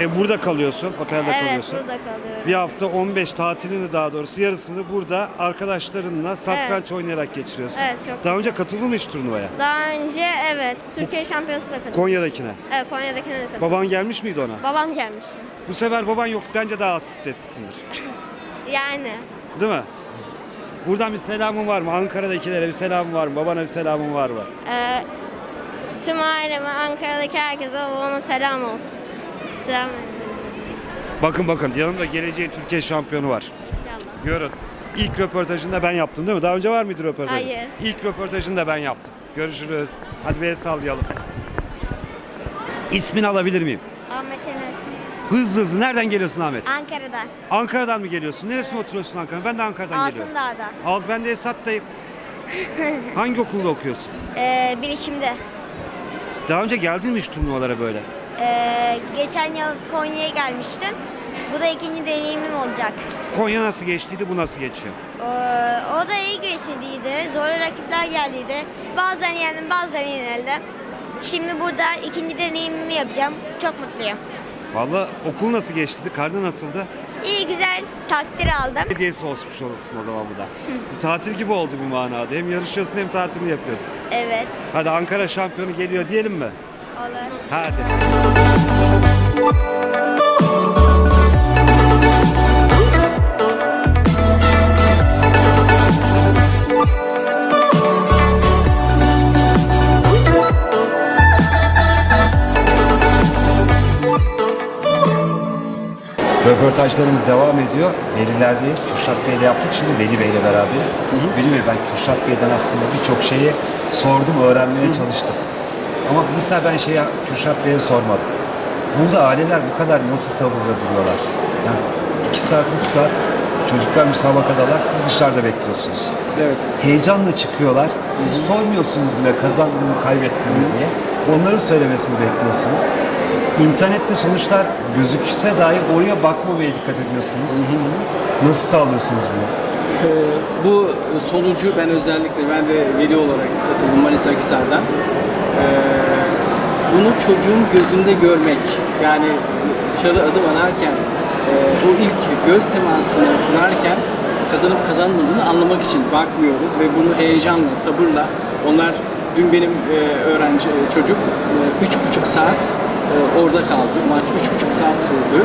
E, burada kalıyorsun. Otelde evet kalıyorsun. burada kalıyorum. Bir hafta 15 tatilini daha doğrusu yarısını burada arkadaşlarınla satranç Evet. oynayarak geçiriyorsun. Evet, çok Daha önce katıldın mı hiç turnuvaya? Daha önce evet Türkiye Şampiyonası'na katıldım. Konya'dakine. Evet Konya'dakine de katıldım. Baban gelmiş miydi ona? Babam gelmiş. Bu sefer baban yok. Bence daha az streslisindir. Yani Değil mi? Buradan bir selamın var mı? Ankara'dakilere bir selamın var mı? Babana bir selamın var mı? e, tüm aileme, Ankara'daki herkese babama selam olsun. Selam Bakın bakın yanımda geleceğin Türkiye şampiyonu var. inşallah. Görün. İlk röportajında ben yaptım değil mi? Daha önce var mıydı röportaj? Hayır. İlk röportajını da ben yaptım. Görüşürüz. Hadi bir el sallayalım. İsmini alabilir miyim? Ahmet Enes. Hızlı hızlı. Nereden geliyorsun Ahmet? Ankara'dan. Ankara'dan mı geliyorsun? Neresine oturuyorsun Ankara? Ben de Ankara'dan geliyorum. Altındağ'da. Al ben de Esat'tayım. Hangi okulda okuyorsun? Ee, bilişimde. Daha önce geldin mi hiç turnuvalara böyle? Ee, geçen yıl Konya'ya gelmiştim. Bu da ikinci deneyimim olacak. Konya nasıl geçtiydi, bu nasıl geçiyor? Ee, o da iyi geçmediydi. Zor rakipler geldiydi. Bazılarını yendim, bazılarını yenildim. Şimdi burada ikinci deneyimimi yapacağım. Çok mutluyum. Vallahi okul nasıl geçtiydi, karne nasıldı? İyi güzel takdir aldım. Hediyesi olmuş olursun o zaman bu da. bu tatil gibi oldu bir manada. Hem yarışıyorsun hem tatilini yapıyorsun. Evet. Hadi Ankara şampiyonu geliyor diyelim mi? Olur. Hadi. Röportajlarımız devam ediyor. Velilerdeyiz. Kürşat Bey'le yaptık. Şimdi Veli Bey'le beraberiz. Veli Bey ben Kürşat Bey'den aslında birçok şeyi sordum, öğrenmeye çalıştım. Ama mesela ben şeyi Kürşat Bey'e sormadım. Burada aileler bu kadar nasıl sabırla duruyorlar? Yani iki saat, üç saat çocuklar müsabakadalar, siz dışarıda bekliyorsunuz. Evet. Heyecanla çıkıyorlar. Siz sormuyorsunuz bile kazandın mı, kaybettin mi diye. Onların söylemesini bekliyorsunuz. İnternette sonuçlar gözükse dahi oraya bakmamaya dikkat ediyorsunuz. Nasıl sağlıyorsunuz bunu? Ee, bu sonucu ben özellikle ben de veli olarak katıldım Manisa Akhisar'dan. Ee, bunu çocuğun gözünde görmek yani dışarı adım atarken e, o ilk göz temasını kurarken kazanıp kazanmadığını anlamak için bakmıyoruz ve bunu heyecanla, sabırla onlar dün benim e, öğrenci e, çocuk e, üç buçuk saat e, orada kaldı. Maç üç buçuk saat sürdü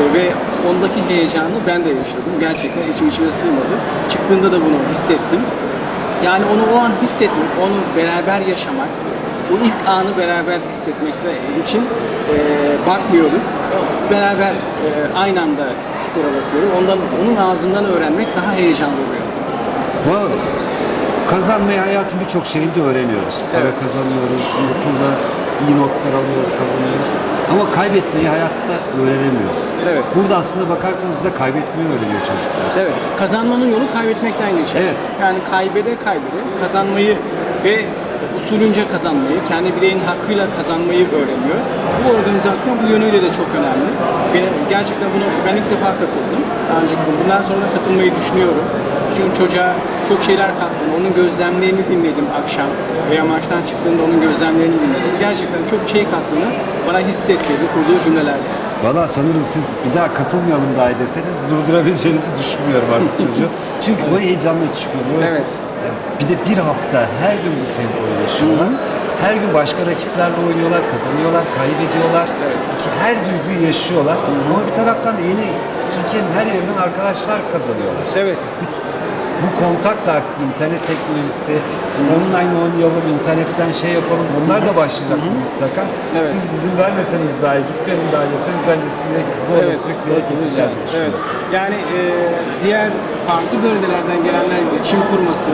E, ve ondaki heyecanı ben de yaşadım. Gerçekten içim içime sığmadı. Çıktığında da bunu hissettim. Yani onu o an hissetmek, onu beraber yaşamak, o ilk anı beraber hissetmek için e, bakmıyoruz. Beraber e, aynı anda skora bakıyoruz. Ondan, onun ağzından öğrenmek daha heyecanlı oluyor. Vallahi kazanmayı hayatın birçok şeyinde öğreniyoruz. Para kazanıyoruz, okulda iyi notlar alıyoruz, kazanıyoruz. Ama kaybetmeyi hayatta öğrenemiyoruz. Evet. Burada aslında bakarsanız de kaybetmeyi öğreniyor çocuklar. Evet. Kazanmanın yolu kaybetmekten geçiyor. Evet. Yani kaybede kaybede kazanmayı ve usulünce kazanmayı, kendi bireyin hakkıyla kazanmayı öğreniyor. Bu organizasyon bu yönüyle de çok önemli. Gerçekten bunu ben ilk defa katıldım. Önce bundan sonra da katılmayı düşünüyorum. Çünkü çocuğa çok şeyler kattım. Onun gözlemlerini dinledim akşam veya maçtan çıktığında onun gözlemlerini dinledim. Gerçekten çok şey kattığını bana hissettirdi kurduğu cümlelerle. Valla sanırım siz bir daha katılmayalım dahi deseniz durdurabileceğinizi düşünmüyorum artık çocuğu. Çünkü o heyecanla çıkıyor. O- Evet. Bir de bir hafta her gün bu tempoyu yaşıyorlar. Her gün başka rakiplerle oynuyorlar, kazanıyorlar, kaybediyorlar. İki, her duyguyu yaşıyorlar. Ama bir taraftan da yeni Türkiye'nin her yerinden arkadaşlar kazanıyorlar. Evet. Bu kontak da artık internet teknolojisi, online oynayalım, internetten şey yapalım. Bunlar da başlayacaktır mutlaka. Evet. Siz izin vermeseniz dahi, gitmeyin dahi deseniz bence size zorla Evet, sürükleyerek getireceğinizi Evet. Yani e, diğer farklı bölgelerden gelenler iletişim kurması,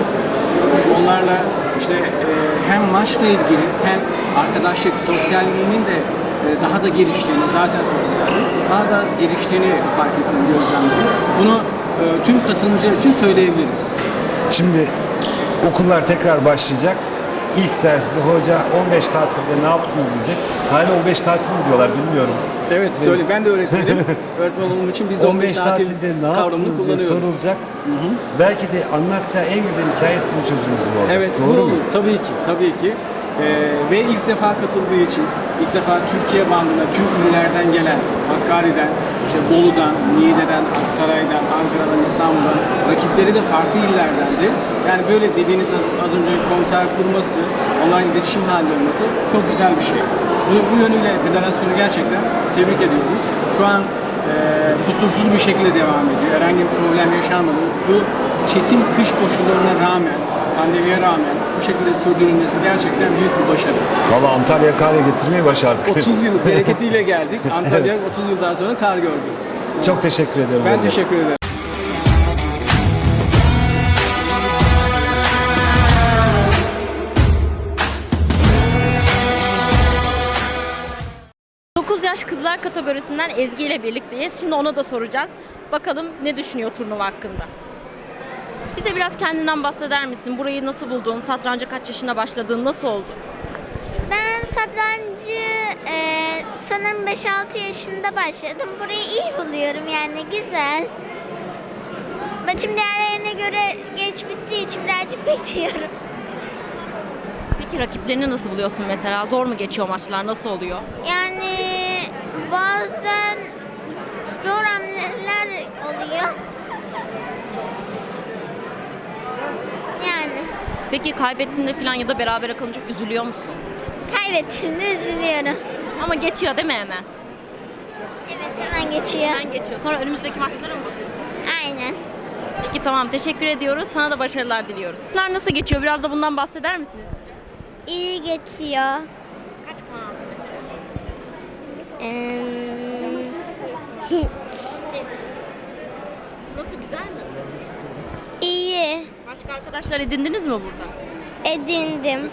onlarla işte e, hem maçla ilgili hem arkadaşlık, sosyalliğinin de daha da geliştiğini, zaten sosyallik daha da geliştiğini fark ettim, gözlemledim. Bunu tüm katılımcılar için söyleyebiliriz. Şimdi okullar tekrar başlayacak. İlk dersi hoca 15 tatilde ne yaptınız diyecek. Hala 15 tatil mi diyorlar bilmiyorum. Evet, söyle. Ben de öğretmenim. Öğretmen olduğum için biz 15, 15 tatilde ne yaptınız diye sorulacak. Belki de anlatacağı en güzel hikaye sizin çocuğunuzun olacak. Evet, bu Doğru mu? olur. Tabii ki, tabii ki. Ee, ve ilk defa katıldığı için, ilk defa Türkiye bandına tüm illerden gelen, Hakkari'den, işte Bolu'dan, Niğde'den, Aksaray'dan, Ankara'dan, İstanbul'dan, rakipleri de farklı illerdendi. Yani böyle dediğiniz az, az önce konser kurması, online iletişim halinde olması çok güzel bir şey. Bu, bu yönüyle federasyonu gerçekten tebrik ediyoruz. Şu an e, kusursuz bir şekilde devam ediyor. Herhangi bir problem yaşanmadı. Bu çetin kış koşullarına rağmen, pandemiye rağmen bu şekilde sürdürülmesi gerçekten büyük bir başarı. Valla Antalya kare getirmeyi başardık. 30 yıl bereketiyle geldik. Antalya 30 yıldan sonra kar gördü. Çok teşekkür ediyorum. Ben hocam. teşekkür ederim. yaş kızlar kategorisinden Ezgi ile birlikteyiz. Şimdi ona da soracağız. Bakalım ne düşünüyor turnuva hakkında. Bize biraz kendinden bahseder misin? Burayı nasıl buldun? Satranca kaç yaşında başladın? Nasıl oldu? Ben satrancı e, sanırım 5-6 yaşında başladım. Burayı iyi buluyorum yani güzel. Maçım diğerlerine göre geç bittiği için birazcık bekliyorum. Peki rakiplerini nasıl buluyorsun mesela? Zor mu geçiyor maçlar? Nasıl oluyor? Yani bazen zor hamleler oluyor. Yani Peki kaybettiğinde falan ya da berabere kalınca üzülüyor musun? kaybettiğimde üzülüyorum. Ama geçiyor değil mi hemen? Evet hemen geçiyor. Hemen geçiyor. Sonra önümüzdeki maçlara mı bakıyorsun? Aynen. Peki tamam teşekkür ediyoruz. Sana da başarılar diliyoruz. Maçlar nasıl geçiyor? Biraz da bundan bahseder misiniz? İyi geçiyor. Kaç puan aldın mesela? Eee, hiç. Nasıl güzel mi? İyi. Başka arkadaşlar edindiniz mi burada? Edindim.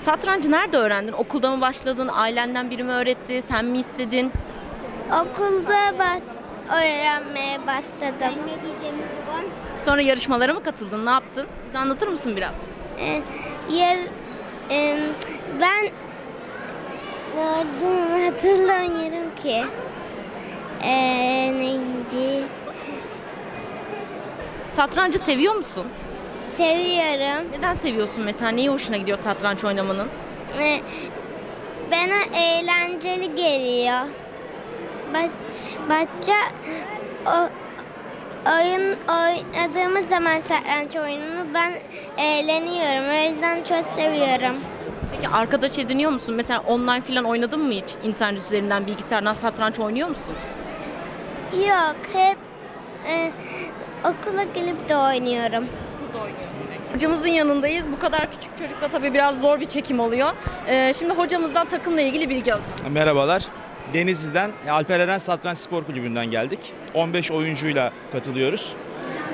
Satrancı nerede öğrendin? Okulda mı başladın? Ailenden biri mi öğretti? Sen mi istedin? Okulda baş öğrenmeye başladım. Sonra yarışmalara mı katıldın? Ne yaptın? Bize anlatır mısın biraz? Ee, yer em, ben hatırlamıyorum ki. Ee, neydi? Satrancı seviyor musun? Seviyorum. Neden seviyorsun mesela? Neyi hoşuna gidiyor satranç oynamanın? Ee, bana eğlenceli geliyor. Ba- Başka o oyun oynadığımız zaman satranç oyununu ben eğleniyorum. O yüzden çok seviyorum. Peki arkadaş ediniyor musun? Mesela online falan oynadın mı hiç? İnternet üzerinden bilgisayardan satranç oynuyor musun? Yok, hep e, okula gelip de oynuyorum. Hocamızın yanındayız. Bu kadar küçük çocukla tabii biraz zor bir çekim oluyor. Ee, şimdi hocamızdan takımla ilgili bilgi alacağız. Merhabalar. Denizli'den Alper Eren Satranç Spor Kulübü'nden geldik. 15 oyuncuyla katılıyoruz.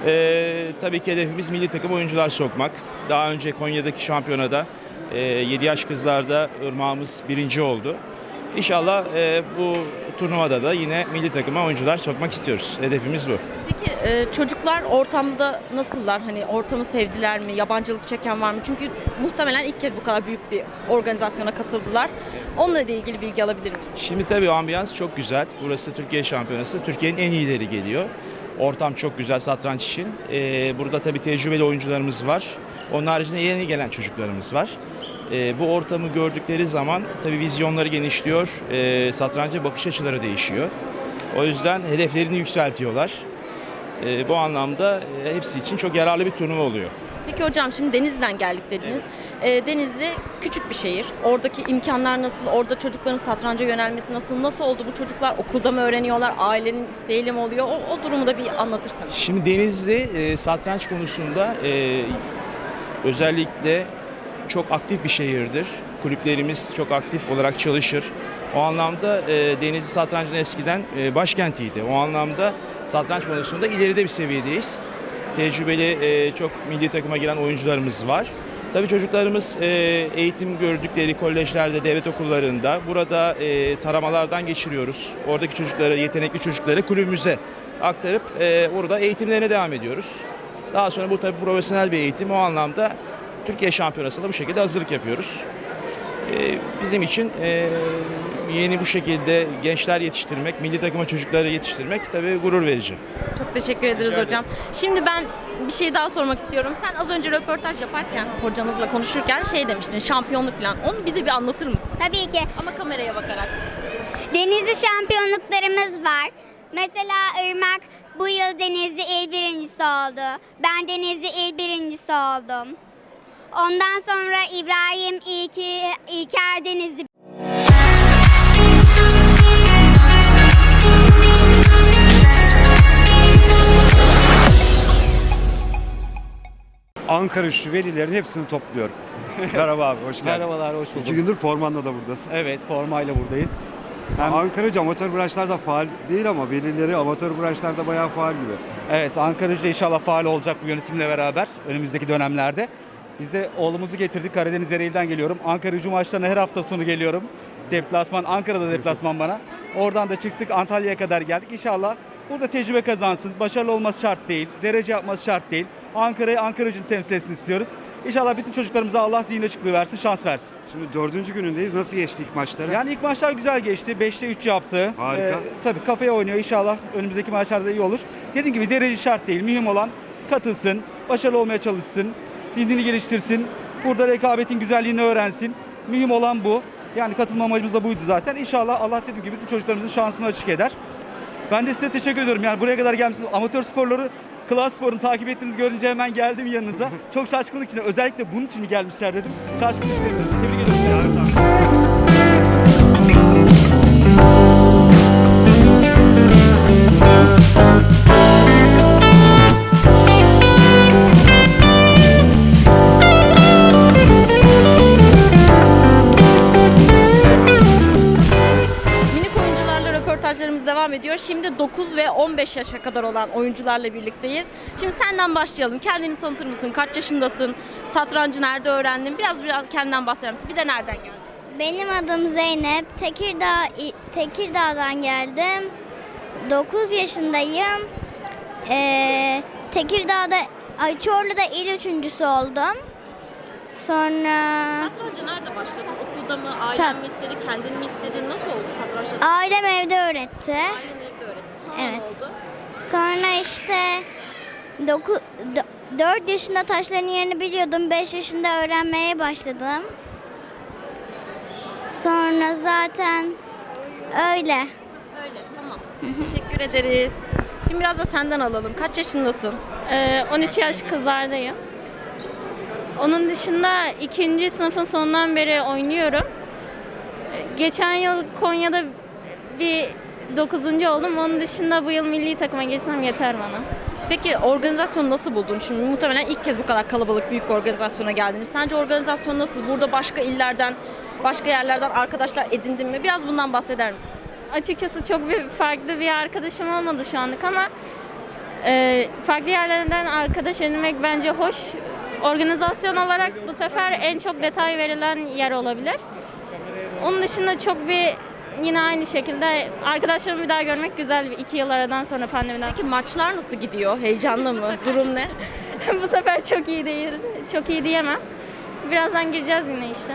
Ee, tabii ki hedefimiz milli takım oyuncular sokmak. Daha önce Konya'daki şampiyonada e, 7 yaş kızlarda ırmağımız birinci oldu. İnşallah e, bu turnuvada da yine milli takıma oyuncular sokmak istiyoruz. Hedefimiz bu. Peki e, çocuklar ortamda nasıllar? Hani ortamı sevdiler mi? Yabancılık çeken var mı? Çünkü muhtemelen ilk kez bu kadar büyük bir organizasyona katıldılar. Onunla da ilgili bilgi alabilir miyiz? Şimdi tabii ambiyans çok güzel. Burası Türkiye Şampiyonası. Türkiye'nin en iyileri geliyor. Ortam çok güzel satranç için. Ee, burada tabii tecrübeli oyuncularımız var. Onun haricinde yeni gelen çocuklarımız var. Ee, bu ortamı gördükleri zaman tabii vizyonları genişliyor. Ee, satranca bakış açıları değişiyor. O yüzden hedeflerini yükseltiyorlar. Ee, bu anlamda e, hepsi için çok yararlı bir turnuva oluyor. Peki hocam şimdi Denizli'den geldik dediniz. E, Denizli küçük bir şehir. Oradaki imkanlar nasıl? Orada çocukların satranca yönelmesi nasıl? Nasıl oldu bu çocuklar? Okulda mı öğreniyorlar? Ailenin isteğiyle mi oluyor? O, o durumu da bir anlatırsanız. Şimdi Denizli e, satranç konusunda e, özellikle çok aktif bir şehirdir. Kulüplerimiz çok aktif olarak çalışır. O anlamda e, Denizli satrancının eskiden e, başkentiydi. O anlamda satranç konusunda ileride bir seviyedeyiz. Tecrübeli e, çok milli takıma giren oyuncularımız var. Tabii çocuklarımız e, eğitim gördükleri kolejlerde, devlet okullarında burada e, taramalardan geçiriyoruz. Oradaki çocukları, yetenekli çocukları kulübümüze aktarıp e, orada eğitimlerine devam ediyoruz. Daha sonra bu tabii profesyonel bir eğitim. O anlamda Türkiye Şampiyonası'nda bu şekilde hazırlık yapıyoruz. E, bizim için e, yeni bu şekilde gençler yetiştirmek, milli takıma çocukları yetiştirmek tabii gurur verici. Çok teşekkür ederiz hocam. Şimdi ben bir şey daha sormak istiyorum. Sen az önce röportaj yaparken, hocanızla konuşurken şey demiştin, şampiyonluk falan. Onu bize bir anlatır mısın? Tabii ki. Ama kameraya bakarak. Denizli şampiyonluklarımız var. Mesela Irmak bu yıl Denizli il birincisi oldu. Ben Denizli il birincisi oldum. Ondan sonra İbrahim İlki, İlker Denizli Ankara şu velilerin hepsini topluyorum. Merhaba abi, hoş geldin. Merhabalar, hoş bulduk. İki gündür formanla da buradasın. Evet, formayla buradayız. Hem... Ankara'cı amatör branşlarda faal değil ama velileri amatör branşlarda bayağı faal gibi. Evet, Ankara'cı inşallah faal olacak bu yönetimle beraber önümüzdeki dönemlerde. Biz de oğlumuzu getirdik. Karadeniz Ereğli'den geliyorum. Ankara'cı maçlarına her hafta sonu geliyorum. deplasman, Ankara'da deplasman bana. Oradan da çıktık Antalya'ya kadar geldik. İnşallah burada tecrübe kazansın. Başarılı olması şart değil. Derece yapması şart değil. Ankara'yı Ankara gücünü temsil etsin istiyoruz. İnşallah bütün çocuklarımıza Allah zihin açıklığı versin, şans versin. Şimdi dördüncü günündeyiz. Nasıl geçti ilk maçları? Yani ilk maçlar güzel geçti. 5'te 3 yaptı. Harika. Ee, tabii kafaya oynuyor. İnşallah önümüzdeki maçlarda iyi olur. Dediğim gibi derece şart değil. Mühim olan katılsın, başarılı olmaya çalışsın, zihnini geliştirsin. Burada rekabetin güzelliğini öğrensin. Mühim olan bu. Yani katılma amacımız da buydu zaten. İnşallah Allah dediğim gibi bütün çocuklarımızın şansını açık eder. Ben de size teşekkür ediyorum. Yani buraya kadar gelmişsiniz. Amatör sporları Klas Spor'un takip ettiğinizi görünce hemen geldim yanınıza. Çok şaşkınlık içinde. Özellikle bunun için mi gelmişler dedim. Şaşkınlık içinde. Tebrik ediyorum. Devam ediyor. Şimdi 9 ve 15 yaşa kadar olan oyuncularla birlikteyiz. Şimdi senden başlayalım. Kendini tanıtır mısın? Kaç yaşındasın? Satrancı nerede öğrendin? Biraz biraz kendinden bahseder misin? Bir de nereden geldin? Benim adım Zeynep. Tekirdağ Tekirdağ'dan geldim. 9 yaşındayım. Ee, Tekirdağ'da ay Çorlu'da il üçüncüsü oldum. Sonra Satranca nerede başladın? Okulda mı? Ailen mi istedi? Kendin mi istedin? Nasıl oldu satrançta? ailem evde öğretti. Ailen evde öğretti. Sonra ne Evet. oldu? Sonra işte 4 yaşında taşların yerini biliyordum. 5 yaşında öğrenmeye başladım. Sonra zaten öyle. Öyle tamam. Teşekkür ederiz. Şimdi biraz da senden alalım. Kaç yaşındasın? 13 Ee, yaş kızlardayım. Onun dışında ikinci sınıfın sonundan beri oynuyorum. Geçen yıl Konya'da bir 9. oldum. Onun dışında bu yıl milli takıma geçsem yeter bana. Peki organizasyonu nasıl buldun? Şimdi muhtemelen ilk kez bu kadar kalabalık büyük bir organizasyona geldiniz. Sence organizasyon nasıl? Burada başka illerden, başka yerlerden arkadaşlar edindin mi? Biraz bundan bahseder misin? Açıkçası çok bir farklı bir arkadaşım olmadı şu anlık ama e, farklı yerlerden arkadaş edinmek bence hoş. Organizasyon olarak bu sefer en çok detay verilen yer olabilir. Onun dışında çok bir yine aynı şekilde arkadaşlarımı bir daha görmek güzel bir iki yıl aradan sonra pandemiden Peki maçlar nasıl gidiyor? Heyecanlı mı? Durum ne? bu sefer çok iyi değil. Çok iyi diyemem. Birazdan gireceğiz yine işte.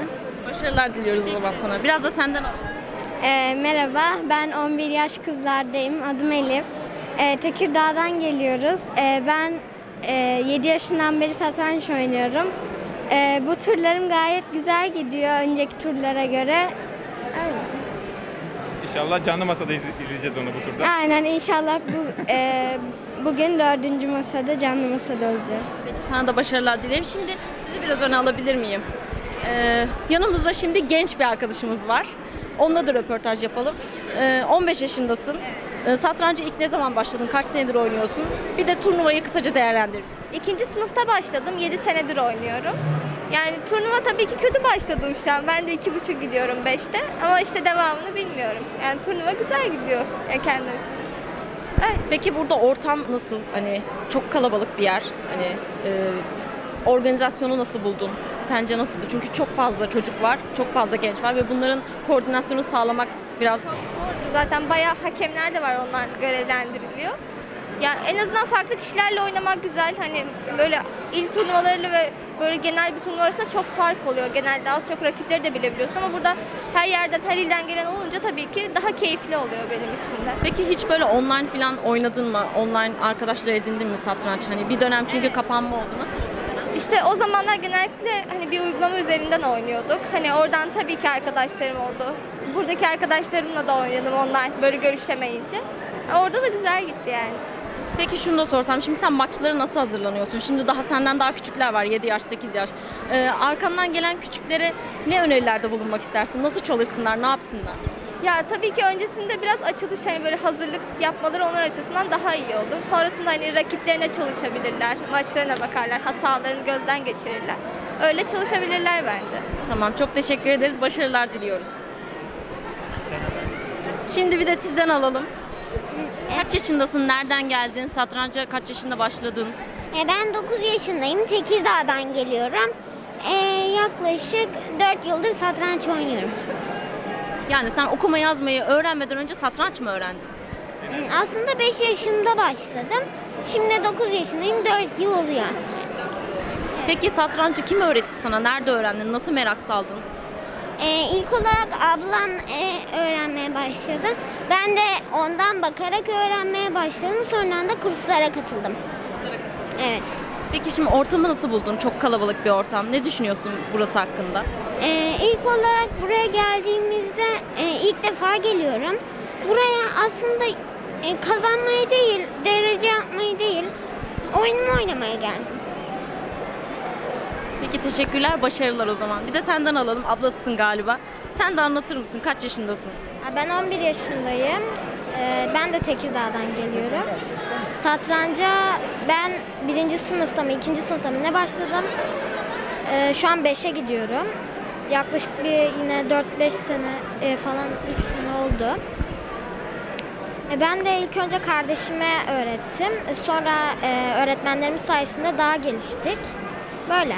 Başarılar diliyoruz o zaman sana. Biraz da senden alalım. Ee, merhaba, ben 11 yaş kızlardayım. Adım Elif. Ee, Tekirdağ'dan geliyoruz. Ee, ben e, 7 yaşından beri satranç oynuyorum. Ee, bu turlarım gayet güzel gidiyor önceki turlara göre. Öyle. İnşallah canlı masada iz- izleyeceğiz onu bu turda. Aynen inşallah bu e, bugün dördüncü masada canlı masada olacağız. Peki sana da başarılar dilerim. Şimdi sizi biraz öne alabilir miyim? Ee, yanımızda şimdi genç bir arkadaşımız var. Onunla da röportaj yapalım. Ee, 15 yaşındasın. Ee, satranca ilk ne zaman başladın? Kaç senedir oynuyorsun? Bir de turnuvayı kısaca değerlendirir misin? İkinci sınıfta başladım. 7 senedir oynuyorum. Yani turnuva tabii ki kötü başladım şu an. Ben de iki buçuk gidiyorum 5'te. Ama işte devamını bilmiyorum. Yani turnuva güzel gidiyor. Yani kendim için. Peki burada ortam nasıl? Hani çok kalabalık bir yer. Hani e, organizasyonu nasıl buldun? Sence nasıldı? Çünkü çok fazla çocuk var, çok fazla genç var ve bunların koordinasyonu sağlamak biraz Zaten bayağı hakemler de var onlar görevlendiriliyor. Ya en azından farklı kişilerle oynamak güzel. Hani böyle il turnuvalarıyla ve böyle genel bir turnuva arasında çok fark oluyor. Genelde az çok rakipleri de bilebiliyorsun ama burada her yerden, her ilden gelen olunca tabii ki daha keyifli oluyor benim için de. Peki hiç böyle online falan oynadın mı? Online arkadaşlar edindin mi satranç? Hani bir dönem çünkü kapanma oldu. Nasıl oldu? İşte o zamanlar genellikle hani bir uygulama üzerinden oynuyorduk. Hani oradan tabii ki arkadaşlarım oldu. Buradaki arkadaşlarımla da oynadım online böyle görüşemeyince. Orada da güzel gitti yani. Peki şunu da sorsam. Şimdi sen maçlara nasıl hazırlanıyorsun? Şimdi daha senden daha küçükler var. 7 yaş, 8 yaş. Ee, arkandan gelen küçüklere ne önerilerde bulunmak istersin? Nasıl çalışsınlar? Ne yapsınlar? Ya tabii ki öncesinde biraz açılış hani böyle hazırlık yapmaları onlar açısından daha iyi olur. Sonrasında hani rakiplerine çalışabilirler, maçlarına bakarlar, hatalarını gözden geçirirler. Öyle çalışabilirler bence. Tamam. Çok teşekkür ederiz. Başarılar diliyoruz. Şimdi bir de sizden alalım. Kaç yaşındasın? Nereden geldin? Satranca kaç yaşında başladın? E, ben 9 yaşındayım. Tekirdağ'dan geliyorum. E, yaklaşık 4 yıldır satranç oynuyorum. Yani sen okuma yazmayı öğrenmeden önce satranç mı öğrendin? Aslında 5 yaşında başladım. Şimdi 9 yaşındayım. 4 yıl oluyor. Peki satrancı kim öğretti sana? Nerede öğrendin? Nasıl merak saldın? Ee, ilk olarak ablam e, öğrenmeye başladı. Ben de ondan bakarak öğrenmeye başladım. Sonra da kurslara katıldım. Evet. Peki şimdi ortamı nasıl buldun? Çok kalabalık bir ortam. Ne düşünüyorsun burası hakkında? Ee, ilk olarak buraya geldiğimizde e, ilk defa geliyorum. Buraya aslında e, kazanmayı değil, derece yapmayı değil, oyunumu oynamaya geldim. Peki teşekkürler, başarılar o zaman. Bir de senden alalım. Ablasısın galiba. Sen de anlatır mısın? Kaç yaşındasın? Ben 11 yaşındayım. Ee, Ben de Tekirdağ'dan geliyorum. Satranca ben birinci sınıfta mı, ikinci sınıfta mı ne başladım? Ee, Şu an 5'e gidiyorum. Yaklaşık bir yine 4-5 sene e, falan 3 sene oldu. E, Ben de ilk önce kardeşime öğrettim. E, Sonra öğretmenlerimiz sayesinde daha geliştik. Böyle.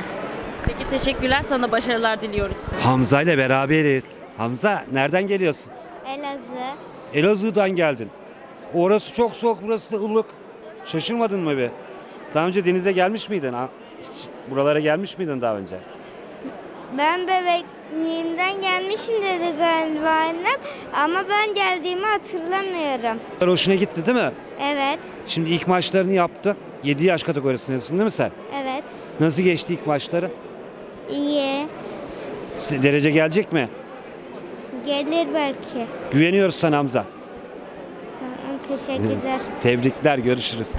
Peki teşekkürler. Sana başarılar diliyoruz. Hamza ile beraberiz. Hamza nereden geliyorsun? Elazığ. Elazığ'dan geldin. Orası çok soğuk, burası da ılık. Şaşırmadın mı bir? Daha önce denize gelmiş miydin? Ha? Buralara gelmiş miydin daha önce? Ben bebekliğimden gelmişim dedi galiba annem. Ama ben geldiğimi hatırlamıyorum. Hoşuna gitti değil mi? Evet, Şimdi ilk maçlarını yaptın. 7 yaş kategorisindesin değil mi sen? evet. Nasıl geçti ilk maçları? İyi. Derece gelecek mi? Gelir belki. Güveniyoruz sana Hamza. Teşekkürler. Tebrikler, görüşürüz.